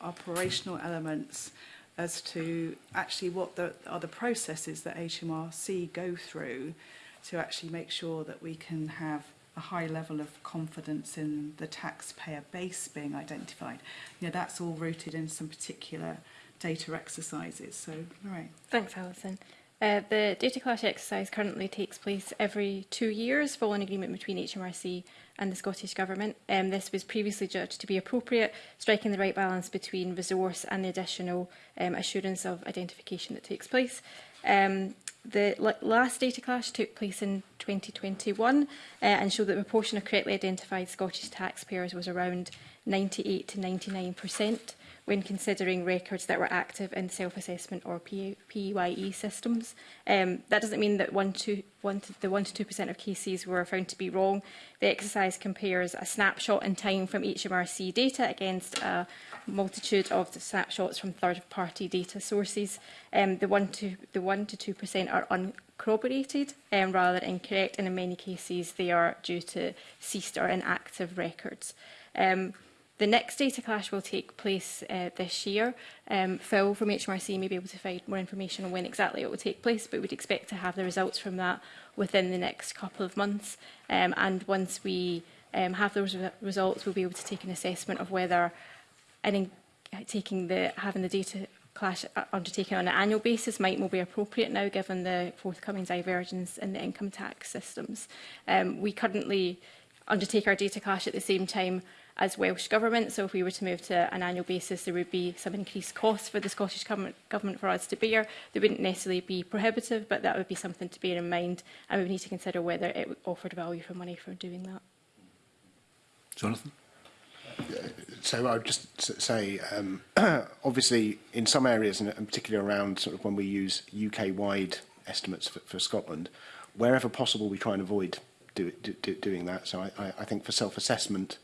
operational elements as to actually what the, are the processes that HMRC go through to actually make sure that we can have a high level of confidence in the taxpayer base being identified. You know, that's all rooted in some particular data exercises. So, all Lorraine. Thanks, Alison. Uh, the data clash exercise currently takes place every two years following agreement between HMRC and the Scottish Government. Um, this was previously judged to be appropriate, striking the right balance between resource and the additional um, assurance of identification that takes place. Um, the last data clash took place in 2021 uh, and showed that the proportion of correctly identified Scottish taxpayers was around 98 to 99 when considering records that were active in self-assessment or PYE systems. Um, that doesn't mean that one to, one to, the 1% to 2% of cases were found to be wrong. The exercise compares a snapshot in time from HMRC data against a multitude of snapshots from third-party data sources. Um, the 1 to the 1 to 2% are uncorroborated um, rather than incorrect, and in many cases they are due to ceased or inactive records. Um, The next data clash will take place uh, this year. Um, Phil from HMRC may be able to find more information on when exactly it will take place, but we'd expect to have the results from that within the next couple of months. Um, and once we um, have those re results, we'll be able to take an assessment of whether an taking the having the data clash uh, undertaken on an annual basis might more be appropriate now given the forthcoming divergence in the income tax systems. Um, we currently undertake our data clash at the same time as Welsh Government. So if we were to move to an annual basis, there would be some increased costs for the Scottish Government for us to bear. They wouldn't necessarily be prohibitive, but that would be something to bear in mind. And we would need to consider whether it offered value for money for doing that. Jonathan? So I would just say, um, obviously, in some areas, and particularly around sort of when we use UK-wide estimates for, for Scotland, wherever possible, we try and avoid do, do, do, doing that. So I, I, I think for self-assessment,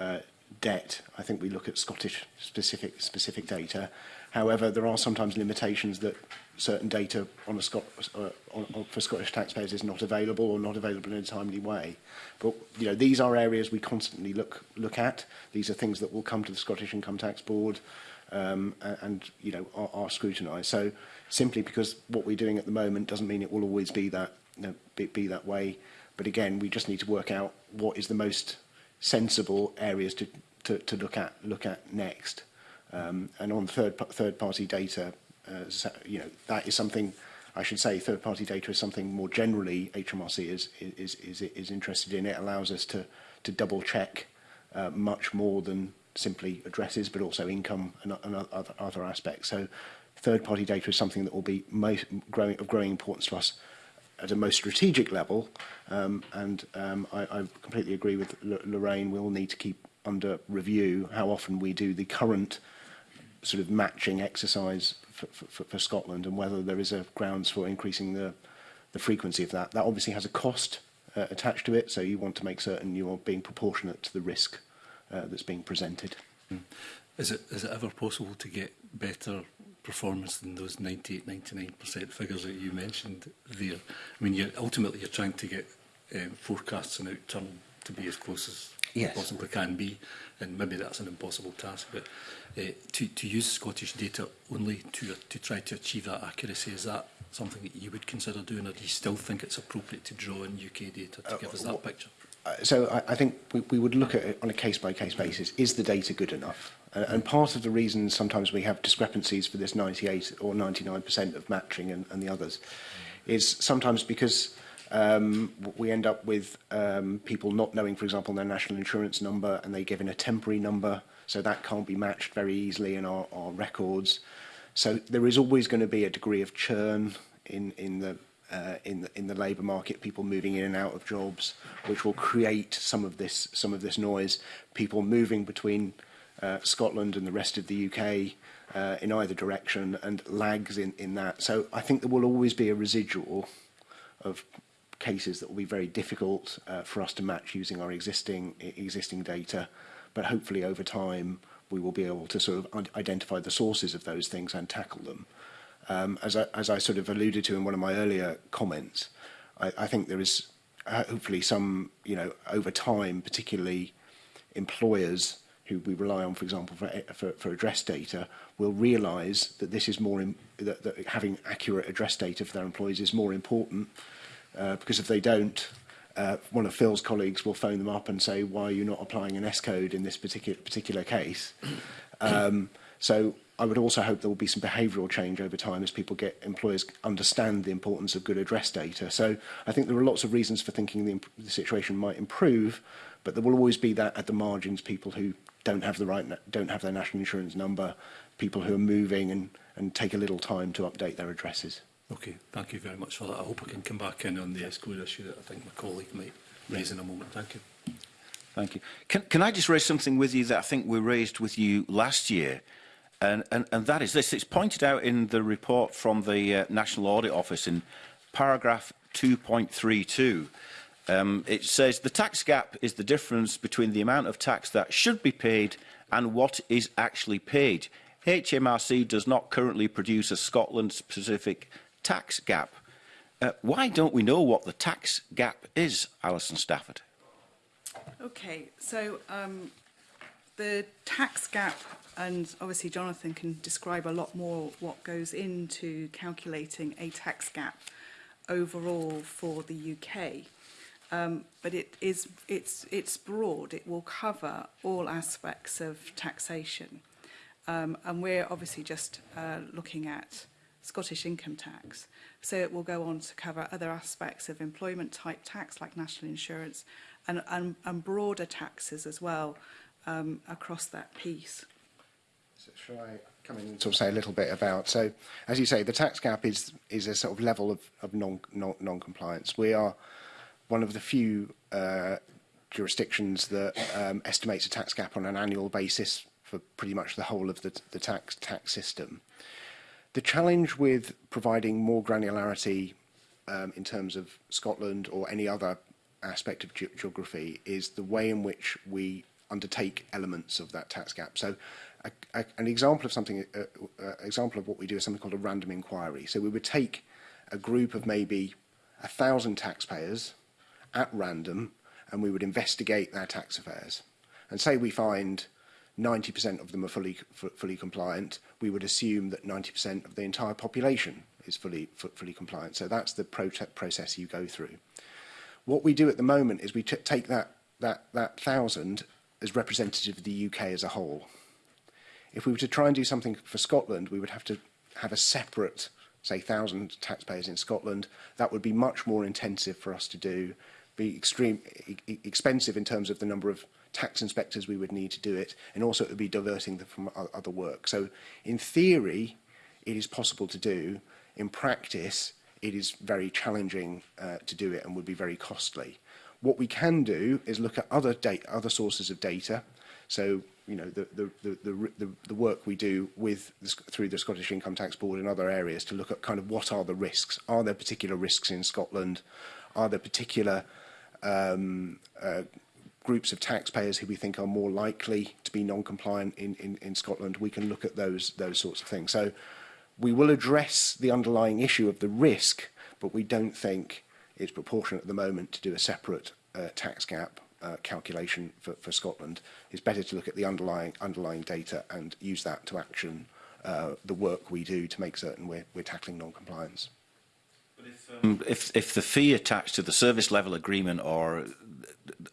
uh, uh, debt. I think we look at Scottish specific specific data. However, there are sometimes limitations that certain data on a Scot uh, on, on, for Scottish taxpayers is not available or not available in a timely way. But you know, these are areas we constantly look look at. These are things that will come to the Scottish Income Tax Board um, and, and you know are, are scrutinised. So simply because what we're doing at the moment doesn't mean it will always be that you know, be, be that way. But again, we just need to work out what is the most sensible areas to, to, to look at look at next. Um, and on third third party data, uh, so, you know that is something I should say third party data is something more generally HMRC is is is is interested in. It allows us to to double check uh, much more than simply addresses, but also income and, and other other aspects. So third party data is something that will be most growing of growing importance to us at a most strategic level. Um, and um, I, I completely agree with L Lorraine. We'll need to keep under review how often we do the current sort of matching exercise for, for, for Scotland and whether there is a grounds for increasing the, the frequency of that. That obviously has a cost uh, attached to it, so you want to make certain you are being proportionate to the risk uh, that's being presented. Mm. Is it, is it ever possible to get better performance than those 98, 99% figures that you mentioned there. I mean, you're, ultimately you're trying to get um, forecasts and outturn to be as close as yes. possibly can be, and maybe that's an impossible task, but uh, to, to use Scottish data only to, uh, to try to achieve that accuracy, is that something that you would consider doing, or do you still think it's appropriate to draw in UK data to uh, give us that picture? Uh, so I, I think we, we would look at it on a case-by-case -case basis. Is the data good enough? And, and part of the reason sometimes we have discrepancies for this 98 or 99% of matching and, and the others is sometimes because um, we end up with um, people not knowing, for example, their national insurance number and they give in a temporary number, so that can't be matched very easily in our, our records. So there is always going to be a degree of churn in, in the uh, in the, in the labour market, people moving in and out of jobs, which will create some of this some of this noise. People moving between uh, Scotland and the rest of the UK uh, in either direction and lags in, in that. So I think there will always be a residual of cases that will be very difficult uh, for us to match using our existing existing data, but hopefully over time we will be able to sort of identify the sources of those things and tackle them. Um, as, I, as I sort of alluded to in one of my earlier comments, I, I think there is uh, hopefully some, you know, over time, particularly employers who we rely on, for example, for, eh, for, for address data, will realise that this is more in, that, that having accurate address data for their employees is more important uh, because if they don't, uh, one of Phil's colleagues will phone them up and say, why are you not applying an S code in this particular particular case? Um, so I would also hope there will be some behavioural change over time as people get employers understand the importance of good address data. So I think there are lots of reasons for thinking the, the situation might improve, but there will always be that at the margins people who don't have the right, don't have their national insurance number, people who are moving and, and take a little time to update their addresses. Okay, thank you very much for that. I hope I can come back in on the escrow issue that I think my colleague might raise in a moment. Thank you. Thank you. Can, can I just raise something with you that I think we raised with you last year? And, and, and that is this. It's pointed out in the report from the uh, National Audit Office in paragraph 2.32 Um, it says the tax gap is the difference between the amount of tax that should be paid and what is actually paid. HMRC does not currently produce a Scotland-specific tax gap. Uh, why don't we know what the tax gap is, Alison Stafford? Okay, so um, the tax gap, and obviously Jonathan can describe a lot more what goes into calculating a tax gap overall for the UK um, but it is, it's, it's broad. It will cover all aspects of taxation. Um, and we're obviously just uh, looking at Scottish income tax. So it will go on to cover other aspects of employment type tax like national insurance and, and, and broader taxes as well um, across that piece. So shall I come in and sort of say a little bit about, so as you say, the tax gap is, is a sort of level of, of non Non, non, compliance we are one of the few uh, jurisdictions that um, estimates a tax gap on an annual basis for pretty much the whole of the, the tax tax system. The challenge with providing more granularity um, in terms of Scotland or any other aspect of ge geography is the way in which we undertake elements of that tax gap. So a, a, an example of something, a, uh, a uh, example of what we do is something called a random inquiry. So we would take a group of maybe a thousand taxpayers at random and we would investigate their tax affairs. And say we find 90% of them are fully, fully compliant, we would assume that 90% of the entire population is fully, fully compliant. So that's the pro process you go through. What we do at the moment is we take that, that, that thousand as representative of the UK as a whole. If we were to try and do something for Scotland, we would have to have a separate, say, thousand taxpayers in Scotland. That would be much more intensive for us to do be extreme e, e expensive in terms of the number of tax inspectors we would need to do it, and also it would be diverting them from other work. So in theory, it is possible to do. In practice, it is very challenging uh, to do it and would be very costly. What we can do is look at other data, other sources of data. So you know the the the the, the work we do with the, through the Scottish Income Tax Board and other areas to look at kind of what are the risks? Are there particular risks in Scotland? Are there particular um, uh, groups of taxpayers who we think are more likely to be non-compliant in, in, in Scotland, we can look at those, those sorts of things. So we will address the underlying issue of the risk, but we don't think it's proportionate at the moment to do a separate uh, tax gap uh, calculation for, for Scotland. It's better to look at the underlying, underlying data and use that to action uh, the work we do to make certain we're, we're tackling non-compliance um, if, if the fee attached to the service level agreement or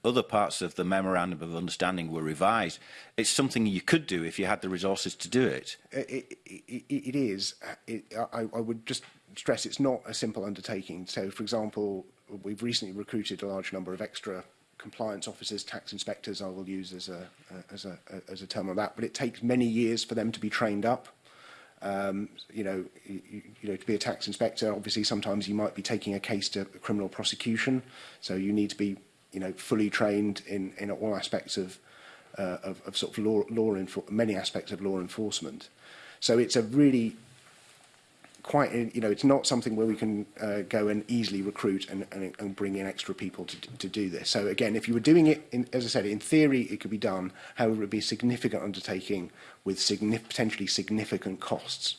other parts of the memorandum of understanding were revised, it's something you could do if you had the resources to do it. It, it, it is. It, I, I would just stress it's not a simple undertaking. So, for example, we've recently recruited a large number of extra compliance officers, tax inspectors, I will use as a, as a, as a term of that, but it takes many years for them to be trained up um, you know, you, you know, to be a tax inspector, obviously sometimes you might be taking a case to criminal prosecution, so you need to be, you know, fully trained in in all aspects of uh, of, of sort of law law many aspects of law enforcement. So it's a really quite, you know, it's not something where we can uh, go and easily recruit and, and, and bring in extra people to, to do this. So again, if you were doing it, in, as I said, in theory, it could be done. However, it would be a significant undertaking with signif potentially significant costs.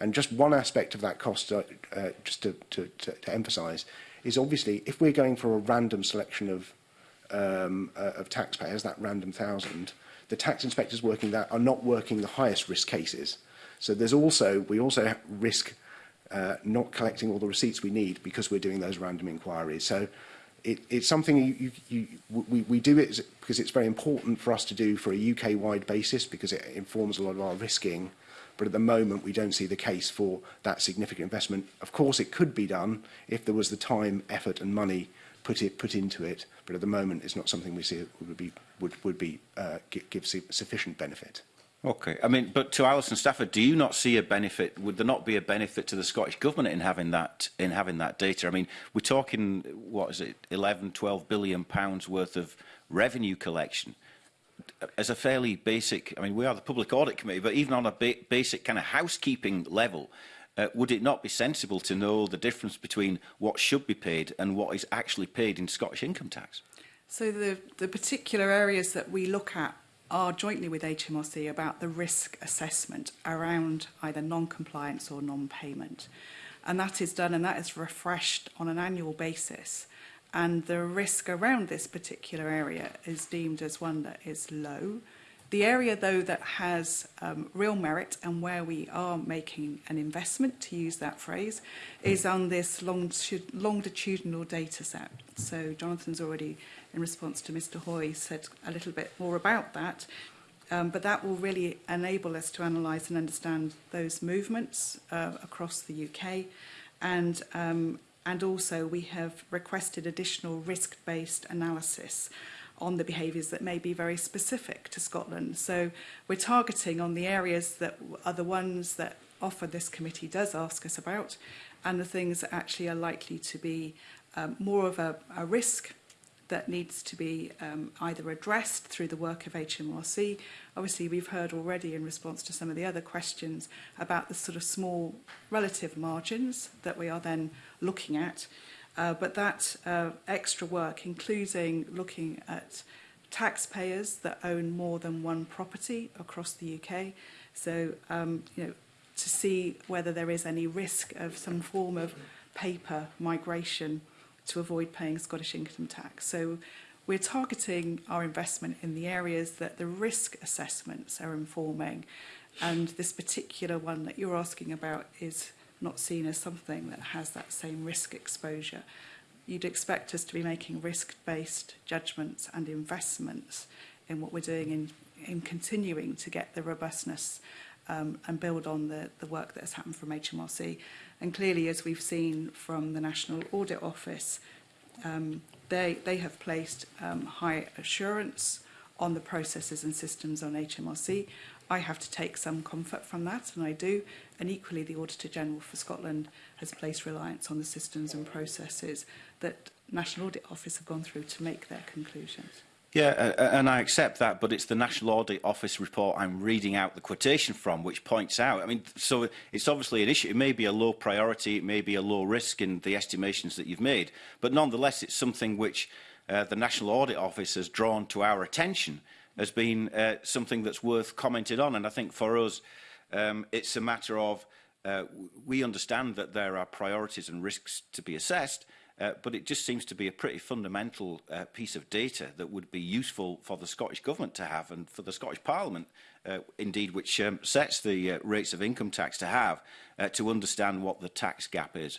And just one aspect of that cost, uh, uh, just to, to, to, to emphasize, is obviously if we're going for a random selection of, um, uh, of taxpayers, that random thousand, the tax inspectors working that are not working the highest risk cases. So there's also, we also risk uh, not collecting all the receipts we need because we're doing those random inquiries. So it, it's something you, you, you, we, we do it because it's very important for us to do for a UK-wide basis because it informs a lot of our risking. But at the moment, we don't see the case for that significant investment. Of course, it could be done if there was the time, effort and money put it put into it. But at the moment, it's not something we see would be would would be uh, give, sufficient benefit. Okay. I mean, but to Alison Stafford, do you not see a benefit? Would there not be a benefit to the Scottish government in having that in having that data? I mean, we're talking what is it, 11, 12 billion pounds worth of revenue collection as a fairly basic. I mean, we are the Public Audit Committee, but even on a ba basic kind of housekeeping level, uh, would it not be sensible to know the difference between what should be paid and what is actually paid in Scottish income tax? So the, the particular areas that we look at are jointly with HMRC about the risk assessment around either non-compliance or non-payment. And that is done and that is refreshed on an annual basis. And the risk around this particular area is deemed as one that is low. The area, though, that has um, real merit and where we are making an investment, to use that phrase, is on this long longitudinal data set. So Jonathan's already in response to Mr Hoy said a little bit more about that. Um, but that will really enable us to analyse and understand those movements uh, across the UK. And, um, and also we have requested additional risk-based analysis on the behaviours that may be very specific to Scotland. So we're targeting on the areas that are the ones that offer this committee does ask us about and the things that actually are likely to be um, more of a, a risk that needs to be um, either addressed through the work of HMRC. Obviously, we've heard already in response to some of the other questions about the sort of small relative margins that we are then looking at. Uh, but that uh, extra work, including looking at taxpayers that own more than one property across the UK. So, um, you know, to see whether there is any risk of some form of paper migration to avoid paying Scottish income tax. So we're targeting our investment in the areas that the risk assessments are informing. And this particular one that you're asking about is not seen as something that has that same risk exposure. You'd expect us to be making risk-based judgments and investments in what we're doing in, in continuing to get the robustness um, and build on the, the work that has happened from HMRC. And clearly, as we've seen from the National Audit Office, um, they, they have placed um, high assurance on the processes and systems on HMRC. I have to take some comfort from that, and I do. And equally, the Auditor General for Scotland has placed reliance on the systems and processes that National Audit Office have gone through to make their conclusions. Yeah, and I accept that, but it's the National Audit Office report I'm reading out the quotation from, which points out, I mean, so it's obviously an issue. It may be a low priority, it may be a low risk in the estimations that you've made, but nonetheless, it's something which uh, the National Audit Office has drawn to our attention as being uh, something that's worth commented on. And I think for us, um, it's a matter of uh, we understand that there are priorities and risks to be assessed, Uh, but it just seems to be a pretty fundamental uh, piece of data that would be useful for the Scottish Government to have and for the Scottish Parliament, uh, indeed, which um, sets the uh, rates of income tax to have, uh, to understand what the tax gap is.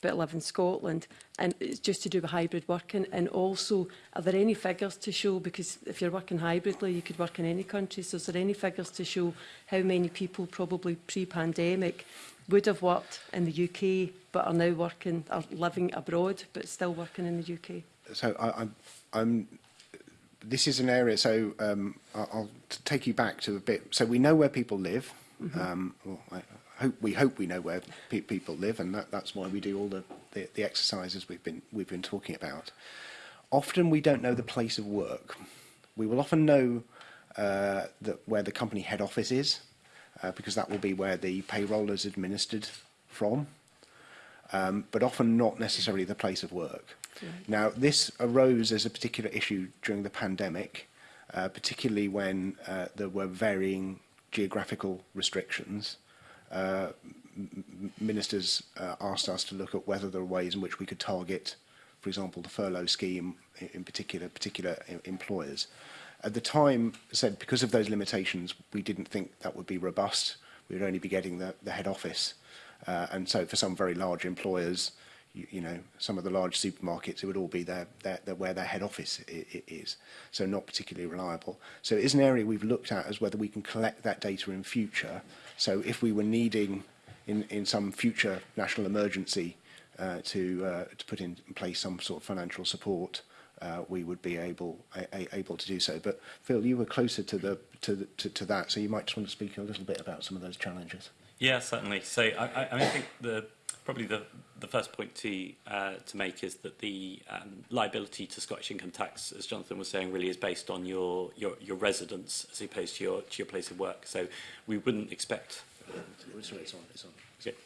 but live in Scotland and it's just to do with hybrid working and also are there any figures to show because if you're working hybridly you could work in any country so is there any figures to show how many people probably pre-pandemic would have worked in the UK but are now working are living abroad but still working in the UK so I, I'm I'm this is an area, so um, I'll, I'll take you back to a bit. So we know where people live. Mm -hmm. um, well, I hope we hope we know where pe people live, and that, that's why we do all the, the, the exercises we've been we've been talking about. Often we don't know the place of work. We will often know uh, that where the company head office is, uh, because that will be where the payroll is administered from um, but often not necessarily the place of work. Right. Now, this arose as a particular issue during the pandemic, uh, particularly when uh, there were varying geographical restrictions. Uh, ministers uh, asked us to look at whether there are ways in which we could target, for example, the furlough scheme in particular, particular uh, employers. At the time, said because of those limitations, we didn't think that would be robust. We would only be getting the, the head office Uh, and so for some very large employers, you, you know, some of the large supermarkets, it would all be their, their, their where their head office is. So not particularly reliable. So it is an area we've looked at as whether we can collect that data in future. So if we were needing in, in some future national emergency uh, to, uh, to put in place some sort of financial support, uh, we would be able a, a, able to do so. But Phil, you were closer to the to, the, to to that, so you might just want to speak a little bit about some of those challenges. Yeah, certainly. So I, I, I, mean, I think the probably the the first point to uh, to make is that the um, liability to Scottish income tax, as Jonathan was saying, really is based on your your, your residence as opposed to your to your place of work. So we wouldn't expect. Sorry, it's on. It's on. Okay.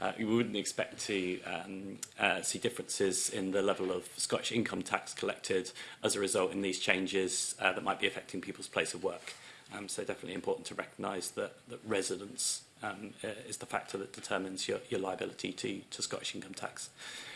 Uh, we wouldn't expect to um, uh, see differences in the level of Scottish income tax collected as a result in these changes uh, that might be affecting people's place of work. Um, so definitely important to recognise that, that residence um, uh, is the factor that determines your, your liability to, to Scottish income tax.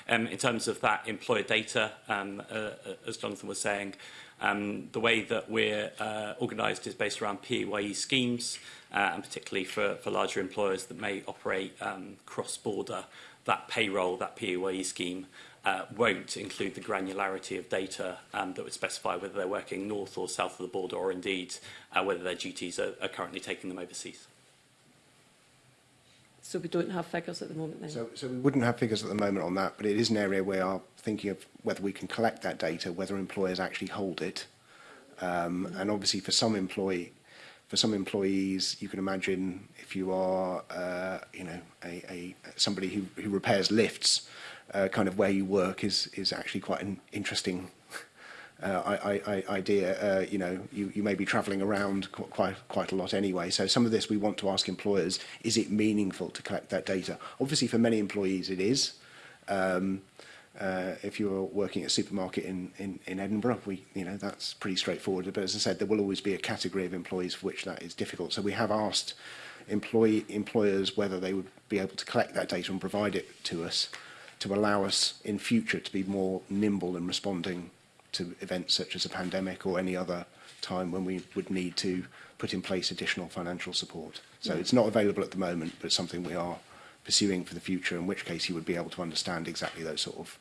Um, in terms of that employer data, um, uh, as Jonathan was saying, um, the way that we're uh, organised is based around PAYE schemes, uh, and particularly for, for larger employers that may operate um, cross-border, that payroll, that PAYE scheme, uh, won't include the granularity of data um, that would specify whether they're working north or south of the border or indeed uh, whether their duties are, are currently taking them overseas. So we don't have figures at the moment then? So, so we wouldn't have figures at the moment on that, but it is an area where are thinking of whether we can collect that data, whether employers actually hold it. Um, and obviously for some employee, for some employees, you can imagine if you are, uh, you know, a, a somebody who, who repairs lifts, uh, kind of where you work is is actually quite an interesting Uh, I, I, idea, uh, you know, you, you may be travelling around quite, quite a lot anyway. So some of this we want to ask employers, is it meaningful to collect that data? Obviously for many employees it is. Um, uh, if you're working at a supermarket in, in, in Edinburgh, we, you know, that's pretty straightforward. But as I said, there will always be a category of employees for which that is difficult. So we have asked employee, employers whether they would be able to collect that data and provide it to us to allow us in future to be more nimble in responding to events such as a pandemic or any other time when we would need to put in place additional financial support. So yeah. it's not available at the moment, but it's something we are pursuing for the future, in which case you would be able to understand exactly those sort of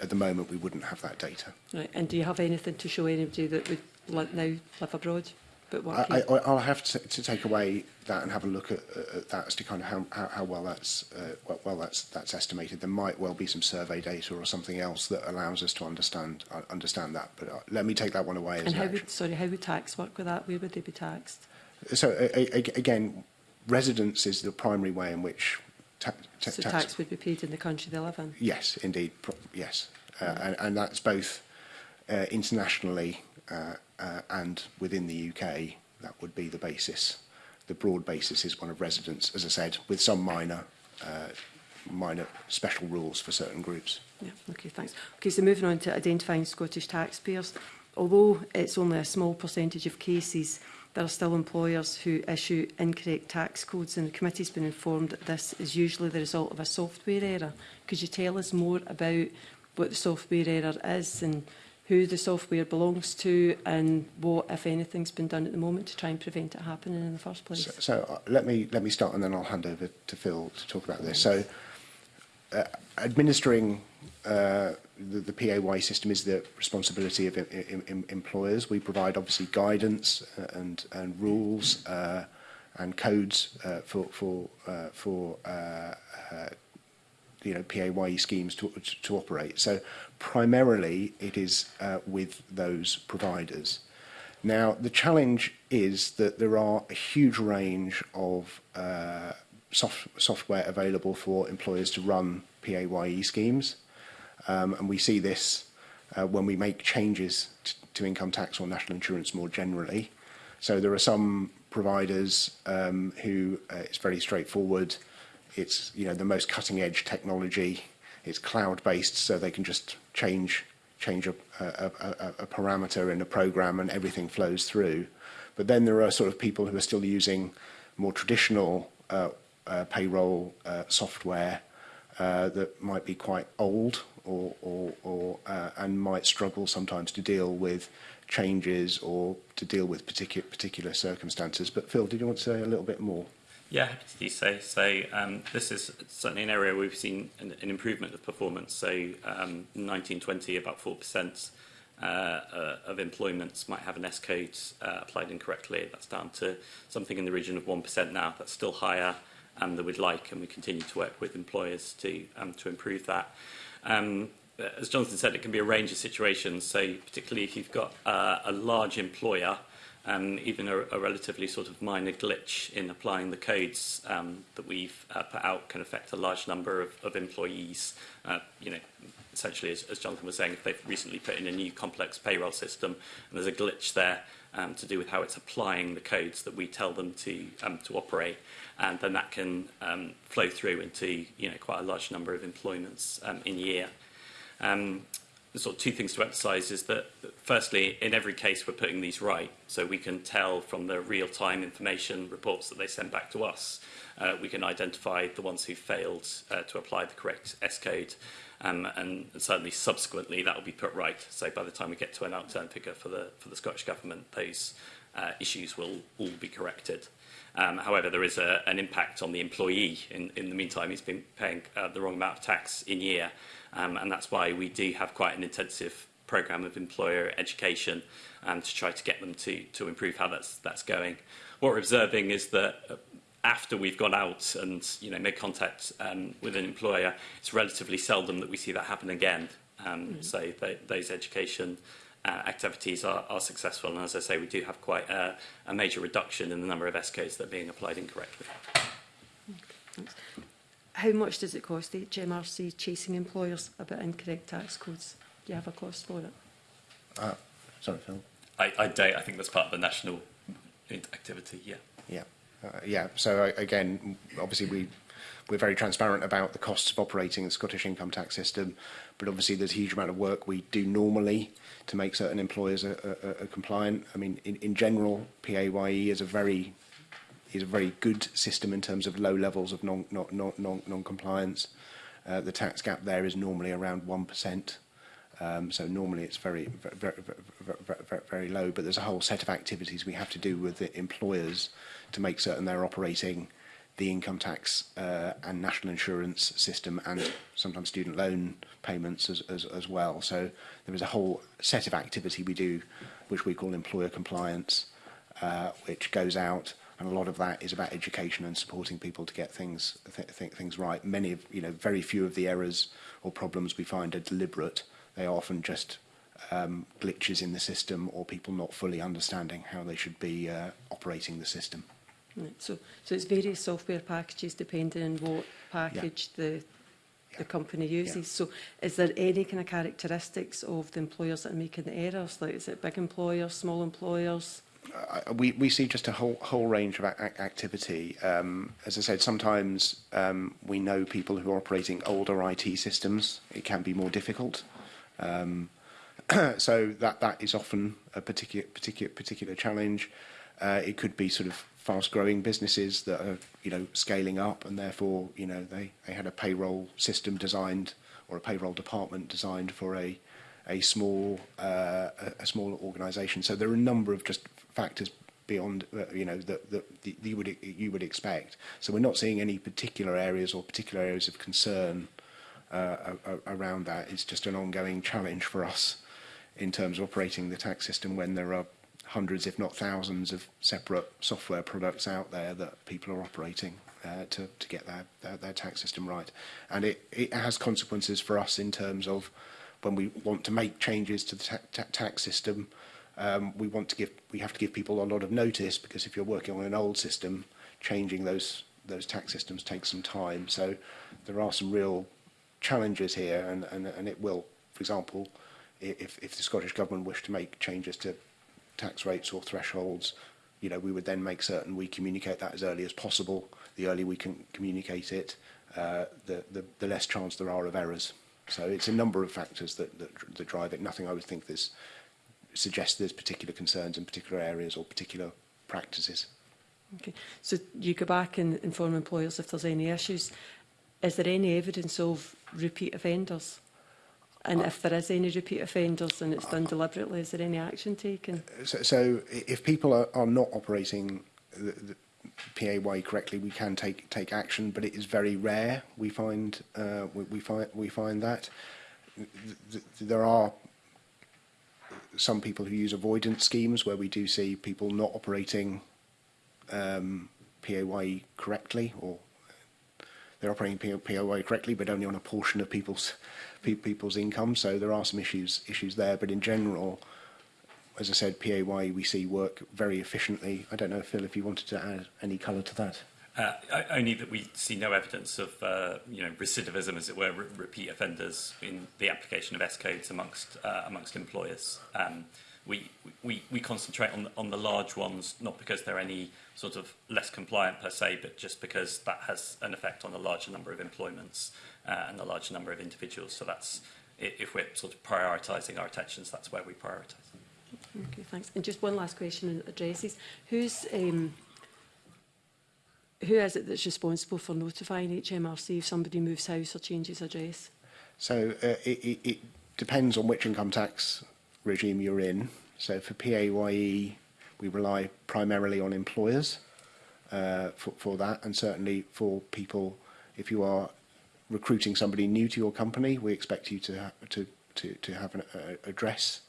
at the moment we wouldn't have that data. Right. And do you have anything to show anybody that would now live abroad? But what I, I, I'll have to, to, take away that and have a look at, at that as to kind of how, how, how well that's uh, well, well, that's that's estimated. There might well be some survey data or something else that allows us to understand uh, understand that. But uh, let me take that one away. and how would sorry how would tax work with that? Where would they be taxed? So again, residence is the primary way in which ta ta so tax, tax would be paid in the country they live in. Yes, indeed, yes, mm. and, and that's both uh, internationally. Uh, uh, and within the UK, that would be the basis. The broad basis is one of residence, as I said, with some minor uh, minor special rules for certain groups. Yeah, okay, thanks. Okay, so moving on to identifying Scottish taxpayers. Although it's only a small percentage of cases, there are still employers who issue incorrect tax codes and the committee's been informed that this is usually the result of a software error. Could you tell us more about what the software error is and who the software belongs to and what, if anything's been done at the moment to try and prevent it happening in the first place. So, so uh, let me let me start and then I'll hand over to Phil to talk about this. So uh, administering uh, the, the PAY system is the responsibility of em em employers. We provide obviously guidance uh, and, and rules uh, and codes uh, for for uh, for uh, uh, you know PAYE schemes to, to, to operate. So primarily it is uh, with those providers. Now, the challenge is that there are a huge range of uh, soft, software available for employers to run PAYE schemes. Um, and we see this uh, when we make changes to income tax or national insurance more generally. So there are some providers um, who uh, it's very straightforward. It's you know the most cutting edge technology it's cloud-based, so they can just change change a, a, a, a parameter in a program and everything flows through. But then there are sort of people who are still using more traditional uh, uh, payroll uh, software uh, that might be quite old or, or, or uh, and might struggle sometimes to deal with changes or to deal with particular particular circumstances. But Phil, did you want to say a little bit more? Yeah, happy to do so. So um, this is certainly an area we've seen an, an improvement of performance. So um, 1920, about 4% uh, uh, of employments might have an S code uh, applied incorrectly. That's down to something in the region of 1% now. That's still higher um, than we'd like, and we continue to work with employers to um, to improve that. Um, as Jonathan said, it can be a range of situations. So particularly if you've got uh, a large employer and even a, a relatively sort of minor glitch in applying the codes um, that we've uh, put out can affect a large number of, of employees. Uh, you know, essentially, as, as Jonathan was saying, if they've recently put in a new complex payroll system and there's a glitch there um, to do with how it's applying the codes that we tell them to um, to operate, and then that can um, flow through into you know quite a large number of employments um, in year. Um, sort of two things to emphasize is that firstly, in every case, we're putting these right. So we can tell from the real-time information reports that they send back to us, uh, we can identify the ones who failed uh, to apply the correct S code. Um, and certainly subsequently that will be put right. So by the time we get to an outturn figure for the, for the Scottish Government, those uh, issues will all be corrected. Um, however, there is a, an impact on the employee. In, in the meantime, he's been paying uh, the wrong amount of tax in year um, and that's why we do have quite an intensive program of employer education um, to try to get them to, to improve how that's, that's going. What we're observing is that uh, after we've gone out and you know, made contact um, with an employer, it's relatively seldom that we see that happen again. Um, mm. So th those education uh, activities are, are successful. And as I say, we do have quite a, a major reduction in the number of S codes that are being applied incorrectly. Okay, thanks. How much does it cost HMRC chasing employers about incorrect tax codes? Do you have a cost for it? Uh, sorry, Phil. I, I don't. I think that's part of the national activity, yeah. Yeah. Uh, yeah, so uh, again, obviously we we're very transparent about the costs of operating the Scottish income tax system, but obviously there's a huge amount of work we do normally to make certain employers are, are, are compliant. I mean, in, in general, PAYE is a very is a very good system in terms of low levels of non, non, non, non, non-compliance. Uh, the tax gap there is normally around 1%. Um, so normally it's very, very, very, very, very low, but there's a whole set of activities we have to do with the employers to make certain they're operating the income tax uh, and national insurance system and sometimes student loan payments as, as, as well. So there is a whole set of activity we do, which we call employer compliance, uh, which goes out and a lot of that is about education and supporting people to get things th th things right. Many of you know very few of the errors or problems we find are deliberate. They are often just um, glitches in the system or people not fully understanding how they should be uh, operating the system. Right. So, so it's various software packages depending on what package yeah. the yeah. the company uses. Yeah. So is there any kind of characteristics of the employers that are making the errors? Like is it big employers, small employers? we, we see just a whole whole range of ac activity. Um, as I said, sometimes um, we know people who are operating older IT systems. It can be more difficult. Um, so that that is often a particular particular particular challenge. Uh, it could be sort of fast growing businesses that are you know scaling up and therefore you know they they had a payroll system designed or a payroll department designed for a a small uh, a, a small organisation. So there are a number of just factors beyond uh, you know that, that you would you would expect. So we're not seeing any particular areas or particular areas of concern uh, around that. It's just an ongoing challenge for us in terms of operating the tax system when there are hundreds, if not thousands, of separate software products out there that people are operating uh, to to get their, their their tax system right, and it it has consequences for us in terms of when we want to make changes to the ta ta tax system. Uh, um, we want to give we have to give people a lot of notice because if you're working on an old system, changing those those tax systems takes some time. So there are some real challenges here, and and, and it will, for example, if if the Scottish government wished to make changes to tax rates or thresholds, you know, we would then make certain we communicate that as early as possible. The earlier we can communicate it, uh, the, the, the less chance there are of errors. So it's a number of factors that, that, that drive it. Nothing I would think this suggest there's particular concerns in particular areas or particular practices. Okay. So you go back and inform employers if there's any issues. Is there any evidence of repeat offenders? And uh, if there is any repeat offenders and it's done uh, deliberately, is there any action taken? So, so if people are, are not operating the, the PAY correctly, we can take take action, but it is very rare. We find uh, we, we find we find that there are some people who use avoidance schemes where we do see people not operating um, PAYE correctly or they're operating POI correctly, but only on a portion of people's people's income. So there are some issues issues there. But in general, as I said, PAY we see work very efficiently. I don't know, Phil, if you wanted to add any colour to that. Uh, only that we see no evidence of uh, you know recidivism, as it were, re repeat offenders in the application of S codes amongst uh, amongst employers. Um, we, we we concentrate on on the large ones, not because they're any sort of less compliant per se, but just because that has an effect on a larger number of employments uh, and a larger number of individuals. So that's if we're sort of prioritizing our attentions, that's where we prioritize Okay, thanks. And just one last question in addresses. Who's um, who is it that's responsible for notifying HMRC if somebody moves house or changes address? So uh, it, it, it depends on which income tax regime you're in. So for PAYE, we rely primarily on employers uh, for, for that, and certainly for people, if you are recruiting somebody new to your company, we expect you to to to, to have an uh, address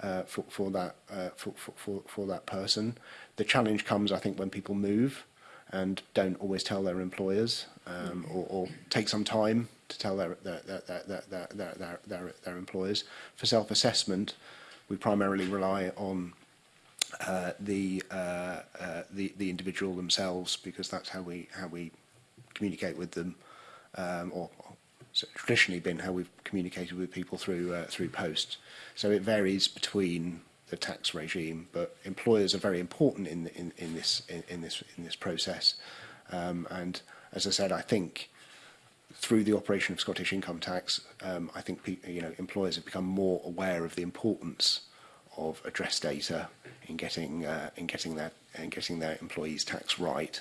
uh, for for that uh, for, for for that person. The challenge comes, I think, when people move and don't always tell their employers um, or, or take some time to tell their, their, their, their, their, their, their, their, their employers. For self-assessment, we primarily rely on uh, the, uh, uh, the the individual themselves because that's how we how we communicate with them, um, or, so traditionally been how we've communicated with people through uh, through post. So it varies between the tax regime, but employers are very important in in, in this in, in this in this process. Um, and as I said, I think through the operation of Scottish income tax, um, I think you know employers have become more aware of the importance of address data in getting uh, in getting that in getting their employees' tax right.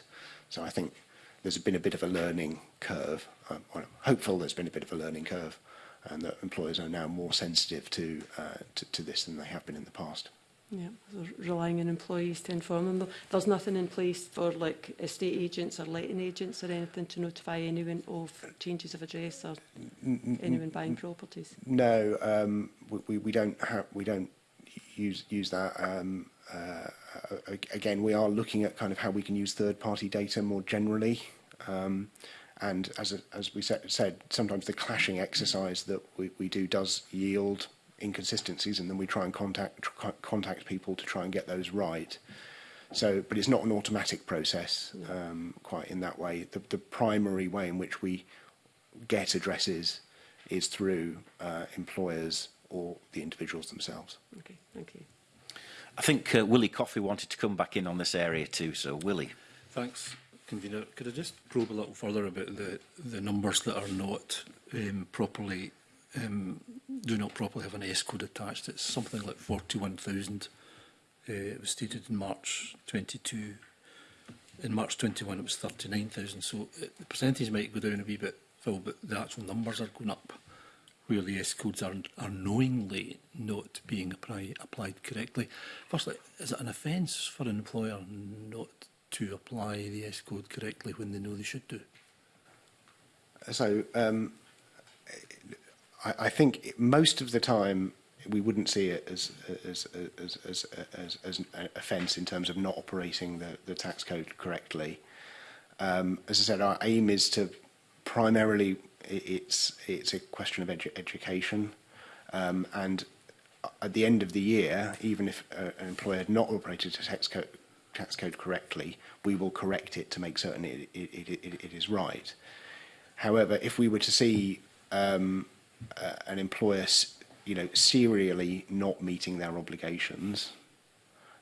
So I think there's been a bit of a learning curve. I'm um, hopeful there's been a bit of a learning curve and that employers are now more sensitive to, uh, to, to this than they have been in the past. Yeah, so relying on employees to inform them. There's nothing in place for like estate agents or letting agents or anything to notify anyone of changes of address or anyone buying properties. No, um, we, we don't have we don't use use that. Um, uh, again, we are looking at kind of how we can use third party data more generally. Um, and as, as we said, sometimes the clashing exercise that we, we do does yield inconsistencies and then we try and contact contact people to try and get those right. So, but it's not an automatic process um, quite in that way. The, the primary way in which we get addresses is through uh, employers or the individuals themselves. Okay, thank you. I think uh, Willie Coffey wanted to come back in on this area too, so Willie. Thanks convener, could I just probe a little further about the, the numbers that are not um, properly, um, do not properly have an S code attached? It's something like 41,000. Uh, it was stated in March 22. In March 21, it was 39,000. So uh, the percentage might go down a wee bit, Phil, but the actual numbers are going up where the S codes are, are knowingly not being apply, applied correctly. Firstly, is it an offence for an employer not to apply the S code correctly when they know they should do? So um, I, I think most of the time we wouldn't see it as as as as as, as an offence in terms of not operating the the tax code correctly. Um, as I said, our aim is to primarily it's it's a question of edu education, um, and at the end of the year, even if uh, an employer had not operated a tax code tax code correctly, we will correct it to make certain it, it, it, it is right. However, if we were to see um, uh, an employer, you know, serially not meeting their obligations,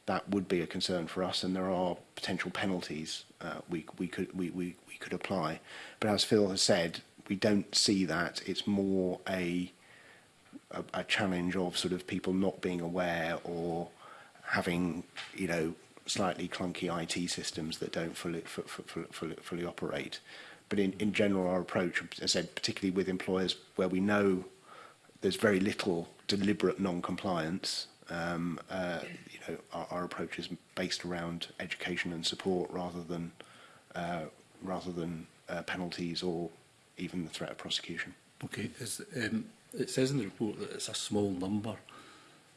that would be a concern for us, and there are potential penalties uh, we we could we, we we could apply. But as Phil has said, we don't see that. It's more a a, a challenge of sort of people not being aware or having you know slightly clunky IT systems that don't fully, fully, fully, fully operate. But in, in general, our approach, as I said, particularly with employers where we know there's very little deliberate non-compliance, um, uh, you know, our, our approach is based around education and support rather than uh, rather than uh, penalties or even the threat of prosecution. Okay, there's, um, it says in the report that it's a small number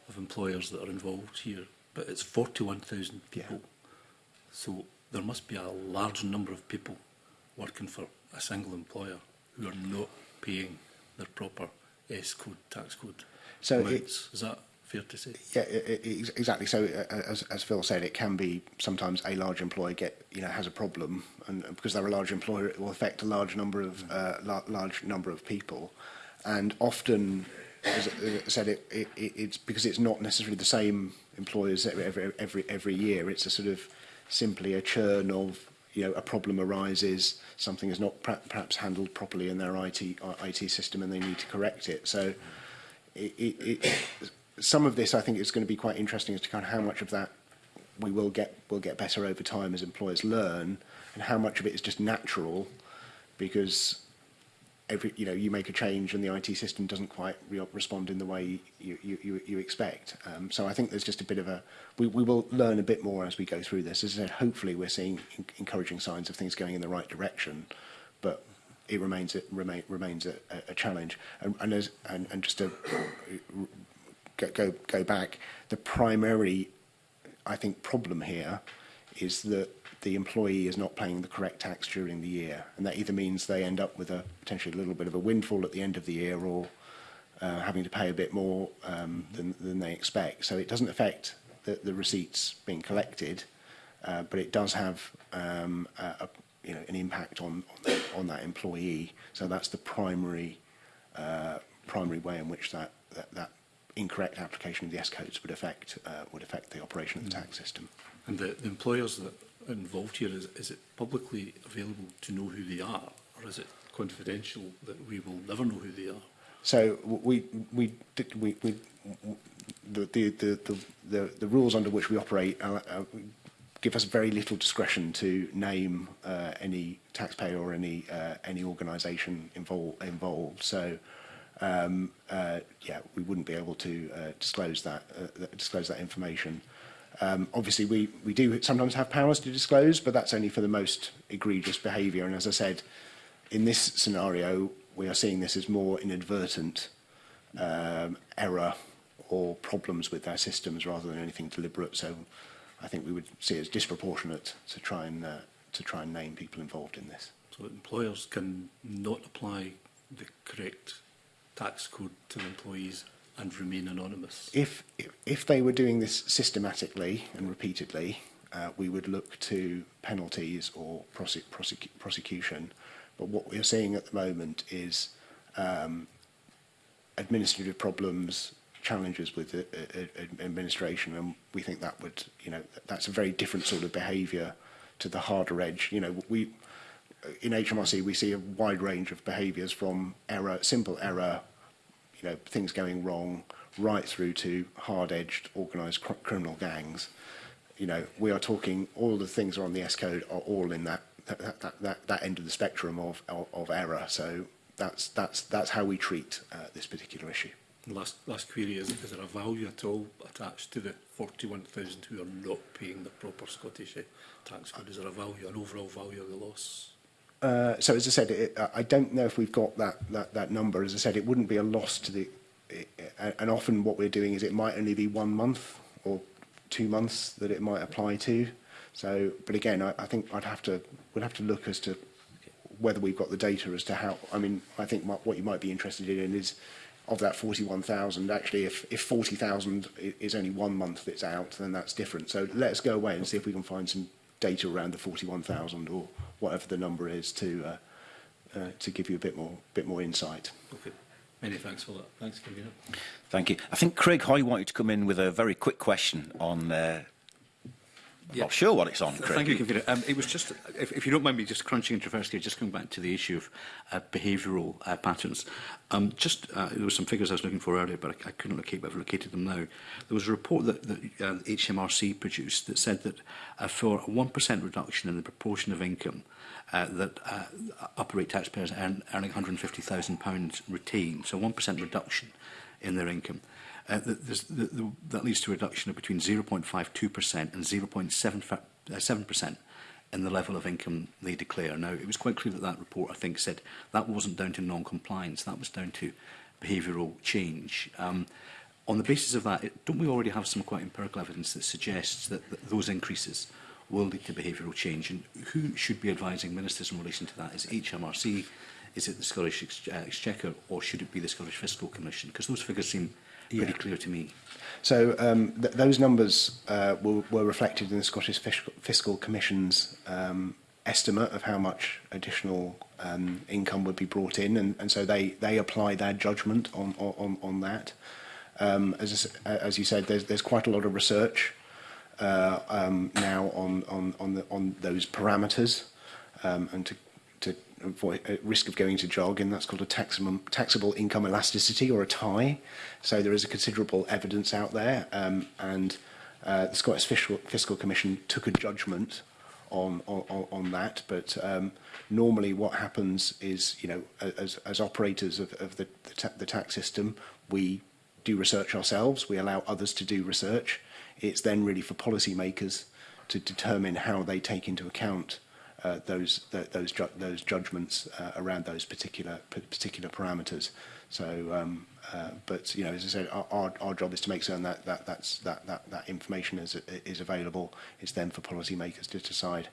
of employers that are involved here but it's 41,000 people. Yeah. So there must be a large number of people working for a single employer who are not paying their proper S code, tax code. So it's. It, is that fair to say? Yeah, it, e-, it, e-, e-, exactly. So uh, uh, as, as Phil said, it can be sometimes a large employer get you know has a problem, and uh, because they're a large employer, it will affect a large number of uh, la large number of people, and often Uh, said it, it, it's because it's not necessarily the same employers e-, every, every, every year. It's a sort of simply a churn of you know, a problem arises, something is not perhaps handled properly in their IT, IT system and they need to correct it. So it, it, it, some of this I think is going to be quite interesting as to kind of how much of that we will get, will get better over time as employers learn and how much of it is just natural because every, you know, you make a change and the IT system doesn't quite re respond in the way you, you, you, you expect. Um, so I think there's just a bit of a, we, we will learn a bit more as we go through this. As I said, hopefully we're seeing encouraging signs of things going in the right direction, but it remains it remain, remains a, a challenge. And, and, as, and, and just to go, go back, the primary, I think, problem here is that the employee is not paying the correct tax during the year. And that either means they end up with a potentially a little bit of a windfall at the end of the year or uh, having to pay a bit more um, than, than they expect. So it doesn't affect the, the receipts being collected, uh, but it does have um, a, a, you know, an impact on, on, the, on that employee. So that's the primary uh, primary way in which that, that, that incorrect application of the S codes would affect uh, would affect the operation of the mm. tax system. And the, the employers that involved here? Is, is it publicly available to know who they are, or is it confidential that we will never know who they are? So we we did we, we the, the the the the rules under which we operate are, uh, are uh, give us very little discretion to name uh, any taxpayer or any uh, any organisation involved involved. So um, uh, yeah, we wouldn't be able to uh, disclose that uh, disclose that information. Um, obviously, we, we do sometimes have powers to disclose, but that's only for the most egregious behaviour. And as I said, in this scenario, we are seeing this as more inadvertent um, error or problems with their systems rather than anything deliberate. So I think we would see it as disproportionate to try and uh, to try and name people involved in this. So employers can not apply the correct tax code to employees and remain anonymous. If, if they were doing this systematically and repeatedly, uh, we would look to penalties or prosec prosec prosecution. But what we're seeing at the moment is um, administrative problems, challenges with the, uh, uh administration, and we think that would, you know, that's a very different sort of behaviour to the harder edge. You know, we in HMRC we see a wide range of behaviours from error, simple error, you know, things going wrong, right through to hard-edged organised cr criminal gangs. You know, we are talking all the things on the S code are all in that that that that, that end of the spectrum of, of of error. So that's that's that's how we treat uh, this particular issue. Last last query is: Is there a value at all attached to the 41,000 who are not paying the proper Scottish uh, tax code? Is there a value, an overall value of the loss? uh, so as I said, it, I don't know if we've got that, that, that number. As I said, it wouldn't be a loss to the, it, and often what we're doing is it might only be one month or two months that it might apply to. So, but again, I, I think I'd have to, we'd have to look as to whether we've got the data as to how, I mean, I think what you might be interested in is of that 41,000, actually, if, if 40,000 is only one month that's out, then that's different. So let's go away and see if we can find some data around the 41,000 or whatever the number is to uh, uh, to give you a bit more bit more insight. Okay. Many thanks for that. Thanks, Kevin. Thank you. I think Craig Hoy wanted to come in with a very quick question on uh, I'm yeah. not sure what it's on, Craig. Thank you, Computer. Um, it was just, if, if you don't mind me just crunching into first just coming back to the issue of uh, behavioural uh, patterns. Um, just, uh, there were some figures I was looking for earlier, but I, I couldn't locate, but I've located them now. There was a report that, that uh, HMRC produced that said that uh, for a 1% reduction in the proportion of income uh, that uh, upper rate taxpayers earn, earning £150,000 retain, so 1% reduction in their income, uh, the, the, the, that leads to a reduction of between 0.52% and 0.7% uh, in the level of income they declare. Now, it was quite clear that that report, I think, said that wasn't down to non-compliance, that was down to behavioural change. Um, on the basis of that, it, don't we already have some quite empirical evidence that suggests that, that those increases will lead to behavioural change? And who should be advising ministers in relation to that? Is it HMRC? Is it the Scottish Ex uh, Exchequer? Or should it be the Scottish Fiscal Commission? Because those figures seem yeah. pretty clear to me. So um, th those numbers uh, were, were reflected in the Scottish Fiscal, Fiscal Commission's um, estimate of how much additional um, income would be brought in, and, and so they they apply their judgment on on on that. Um, as as you said, there's there's quite a lot of research uh, um, now on on on the, on those parameters, um, and to Uh, uh, risk of going to jog, and that's called a taximum, taxable income elasticity or a TIE. So there is a considerable evidence out there, um, and uh, the Scottish Fiscal, Fiscal Commission took a judgment on, on, on that, but um, normally what happens is, you know, as, as operators of, of the, the, ta the tax system, we do research ourselves, we allow others to do research. It's then really for policymakers to determine how they take into account uh, those th those ju those judgments uh, around those particular particular parameters. So, um, uh, but you know, as I said, our, our, our job is to make certain that that that's that that that information is is available. It's then for policymakers to decide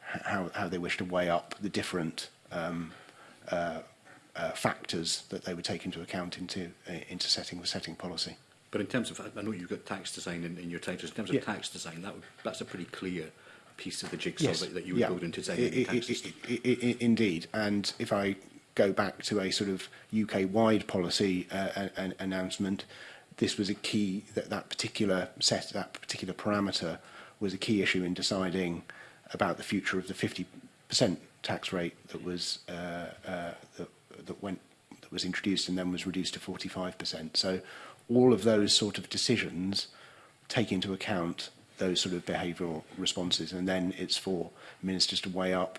how how they wish to weigh up the different. Um, uh, uh, factors that they would take into account into uh, into setting the setting policy. But in terms of, I know you've got tax design in, in your titles, in terms of yeah. tax design, that would, that's a pretty clear piece of the jigsaw yes. that, that you would yeah. build into say indeed and if I go back to a sort of UK-wide policy uh, an announcement this was a key that that particular set that particular parameter was a key issue in deciding about the future of the 50% tax rate that was uh, uh, that, that went that was introduced and then was reduced to 45%. So all of those sort of decisions take into account those sort of behavioral responses. And then it's for ministers to weigh up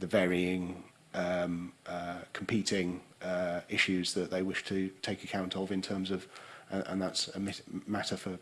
the varying um, uh, competing uh, issues that they wish to take account of in terms of uh, and that's a matter for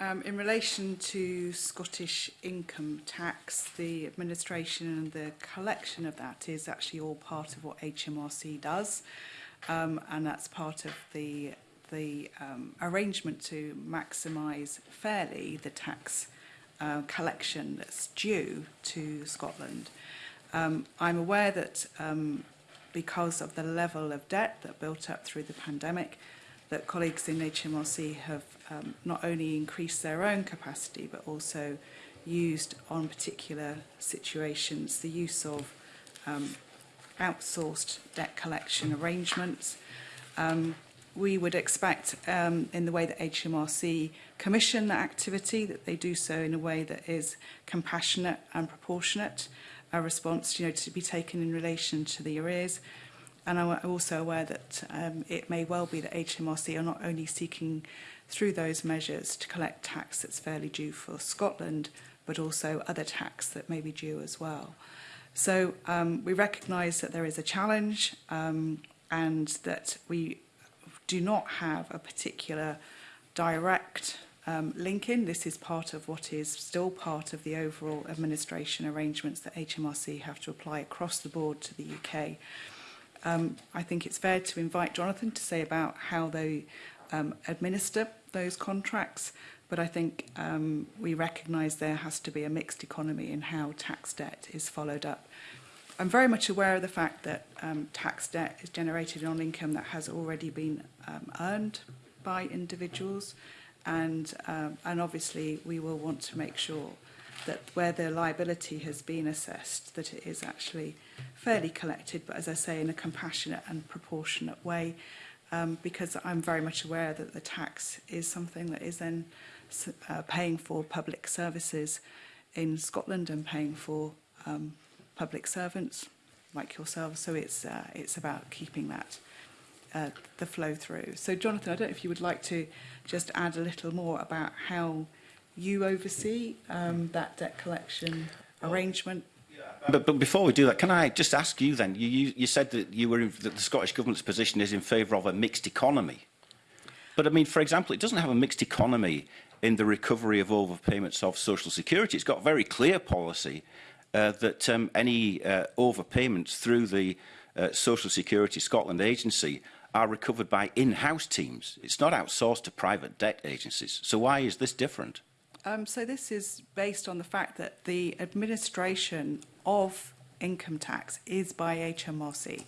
Um, in relation to Scottish income tax, the administration and the collection of that is actually all part of what HMRC does, um, and that's part of the the um, arrangement to maximise fairly the tax uh, collection that's due to Scotland. Um, I'm aware that um, because of the level of debt that built up through the pandemic that colleagues in HMRC have um, not only increased their own capacity but also used on particular situations the use of um, outsourced debt collection arrangements. Um, we would expect um, in the way that HMRC commission the activity that they do so in a way that is compassionate and proportionate a response you know, to be taken in relation to the arrears. And I'm also aware that um, it may well be that HMRC are not only seeking through those measures to collect tax that's fairly due for Scotland, but also other tax that may be due as well. So um, we recognise that there is a challenge um, and that we do not have a particular direct um, Lincoln. This is part of what is still part of the overall administration arrangements that HMRC have to apply across the board to the UK. Um, I think it's fair to invite Jonathan to say about how they um, administer those contracts, but I think um, we recognise there has to be a mixed economy in how tax debt is followed up. I'm very much aware of the fact that um, tax debt is generated on income that has already been um, earned by individuals and, um, and obviously we will want to make sure that where the liability has been assessed, that it is actually fairly collected, but as I say, in a compassionate and proportionate way, um, because I'm very much aware that the tax is something that is then uh, paying for public services in Scotland and paying for um, public servants like yourselves. So it's, uh, it's about keeping that, uh, the flow through. So Jonathan, I don't know if you would like to just add a little more about how you oversee um, that debt collection arrangement? But, but before we do that, can I just ask you then? You, you, you said that you were in, that the Scottish Government's position is in favour of a mixed economy. But I mean, for example, it doesn't have a mixed economy in the recovery of overpayments of social security. It's got very clear policy uh, that um, any uh, overpayments through the uh, Social Security Scotland agency are recovered by in-house teams. It's not outsourced to private debt agencies. So why is this different? Um, so this is based on the fact that the administration of income tax is by HMRC.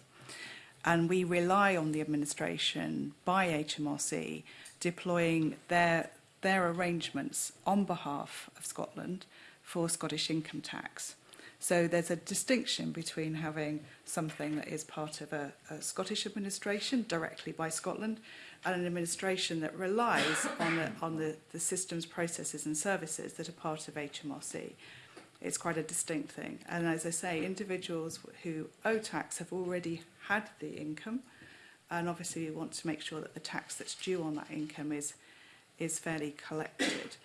And we rely on the administration by HMRC deploying their, their arrangements on behalf of Scotland for Scottish income tax. So there's a distinction between having something that is part of a, a Scottish administration directly by Scotland and an administration that relies on, the, on the, the systems, processes and services that are part of HMRC. It's quite a distinct thing. And as I say, individuals who owe tax have already had the income and obviously we want to make sure that the tax that's due on that income is is fairly collected.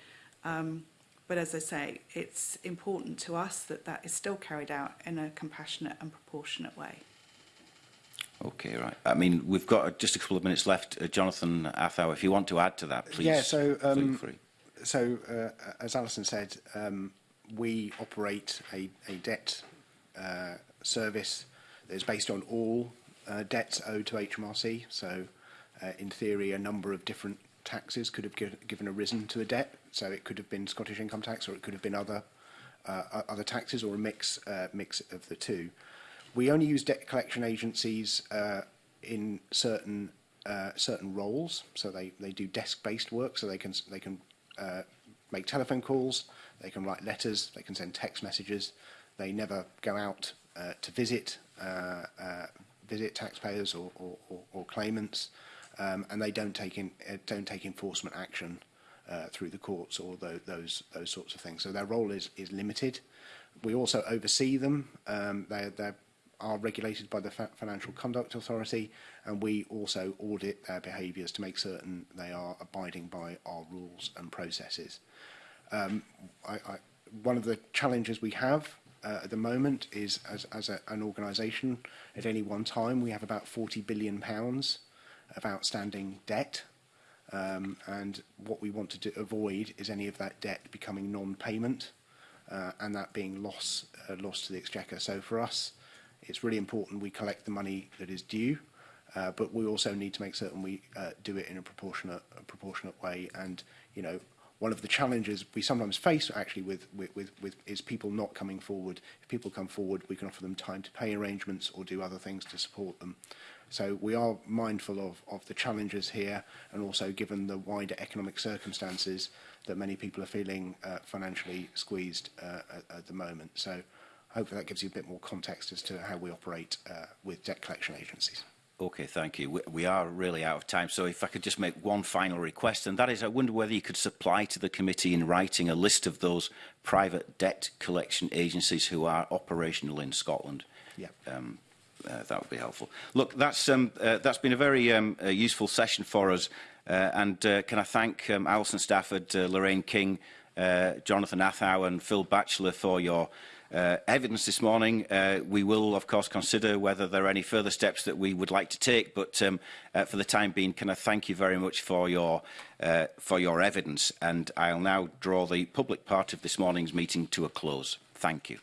Um, But as I say, it's important to us that that is still carried out in a compassionate and proportionate way. Okay, right. I mean, we've got uh, just a couple of minutes left. Uh, Jonathan Athau, if you want to add to that, please. Yeah, so, um, so uh, as Alison said, um, we operate a, a debt uh, service that is based on all uh, debts owed to HMRC. So, uh, in theory, a number of different taxes could have give, given a risen to a debt. So it could have been Scottish income tax, or it could have been other uh, other taxes, or a mix uh, mix of the two. We only use debt collection agencies uh, in certain uh, certain roles. So they they do desk based work, so they can they can uh, make telephone calls, they can write letters, they can send text messages. They never go out uh, to visit uh, uh, visit taxpayers or, or, or, or claimants. Uh, um, and they don't take in uh, don't take enforcement action uh, through the courts or the, those those sorts of things. So their role is is limited. We also oversee them. Um, they they are regulated by the Fa Financial Conduct Authority, and we also audit their behaviours to make certain they are abiding by our rules and processes. Um, I, I, one of the challenges we have uh, at the moment is as, as a, an organisation at any one time we have about 40 billion pounds of outstanding debt. Um, and what we want to do, avoid is any of that debt becoming non-payment uh, and that being loss, uh, loss to the exchequer. So for us, it's really important we collect the money that is due, uh, but we also need to make certain we uh, do it in a proportionate, a proportionate way. And you know, one of the challenges we sometimes face actually with, with, with, with is people not coming forward. If people come forward, we can offer them time to pay arrangements or do other things to support them. So we are mindful of, of the challenges here and also given the wider economic circumstances that many people are feeling uh, financially squeezed uh, at, at the moment. So hopefully that gives you a bit more context as to how we operate uh, with debt collection agencies. Okay, thank you. We, we are really out of time, so if I could just make one final request, and that is I wonder whether you could supply to the committee in writing a list of those private debt collection agencies who are operational in Scotland. Yeah. Um, uh, that would be helpful. Look, that's, um, uh, that's been a very um, uh, useful session for us. Uh, and uh, can I thank um, Alison Stafford, uh, Lorraine King, uh, Jonathan Athow and Phil Batchelor for your uh, evidence this morning. Uh, we will, of course, consider whether there are any further steps that we would like to take, but um, uh, for the time being, can I thank you very much for your, uh, for your evidence, and I'll now draw the public part of this morning's meeting to a close. Thank you.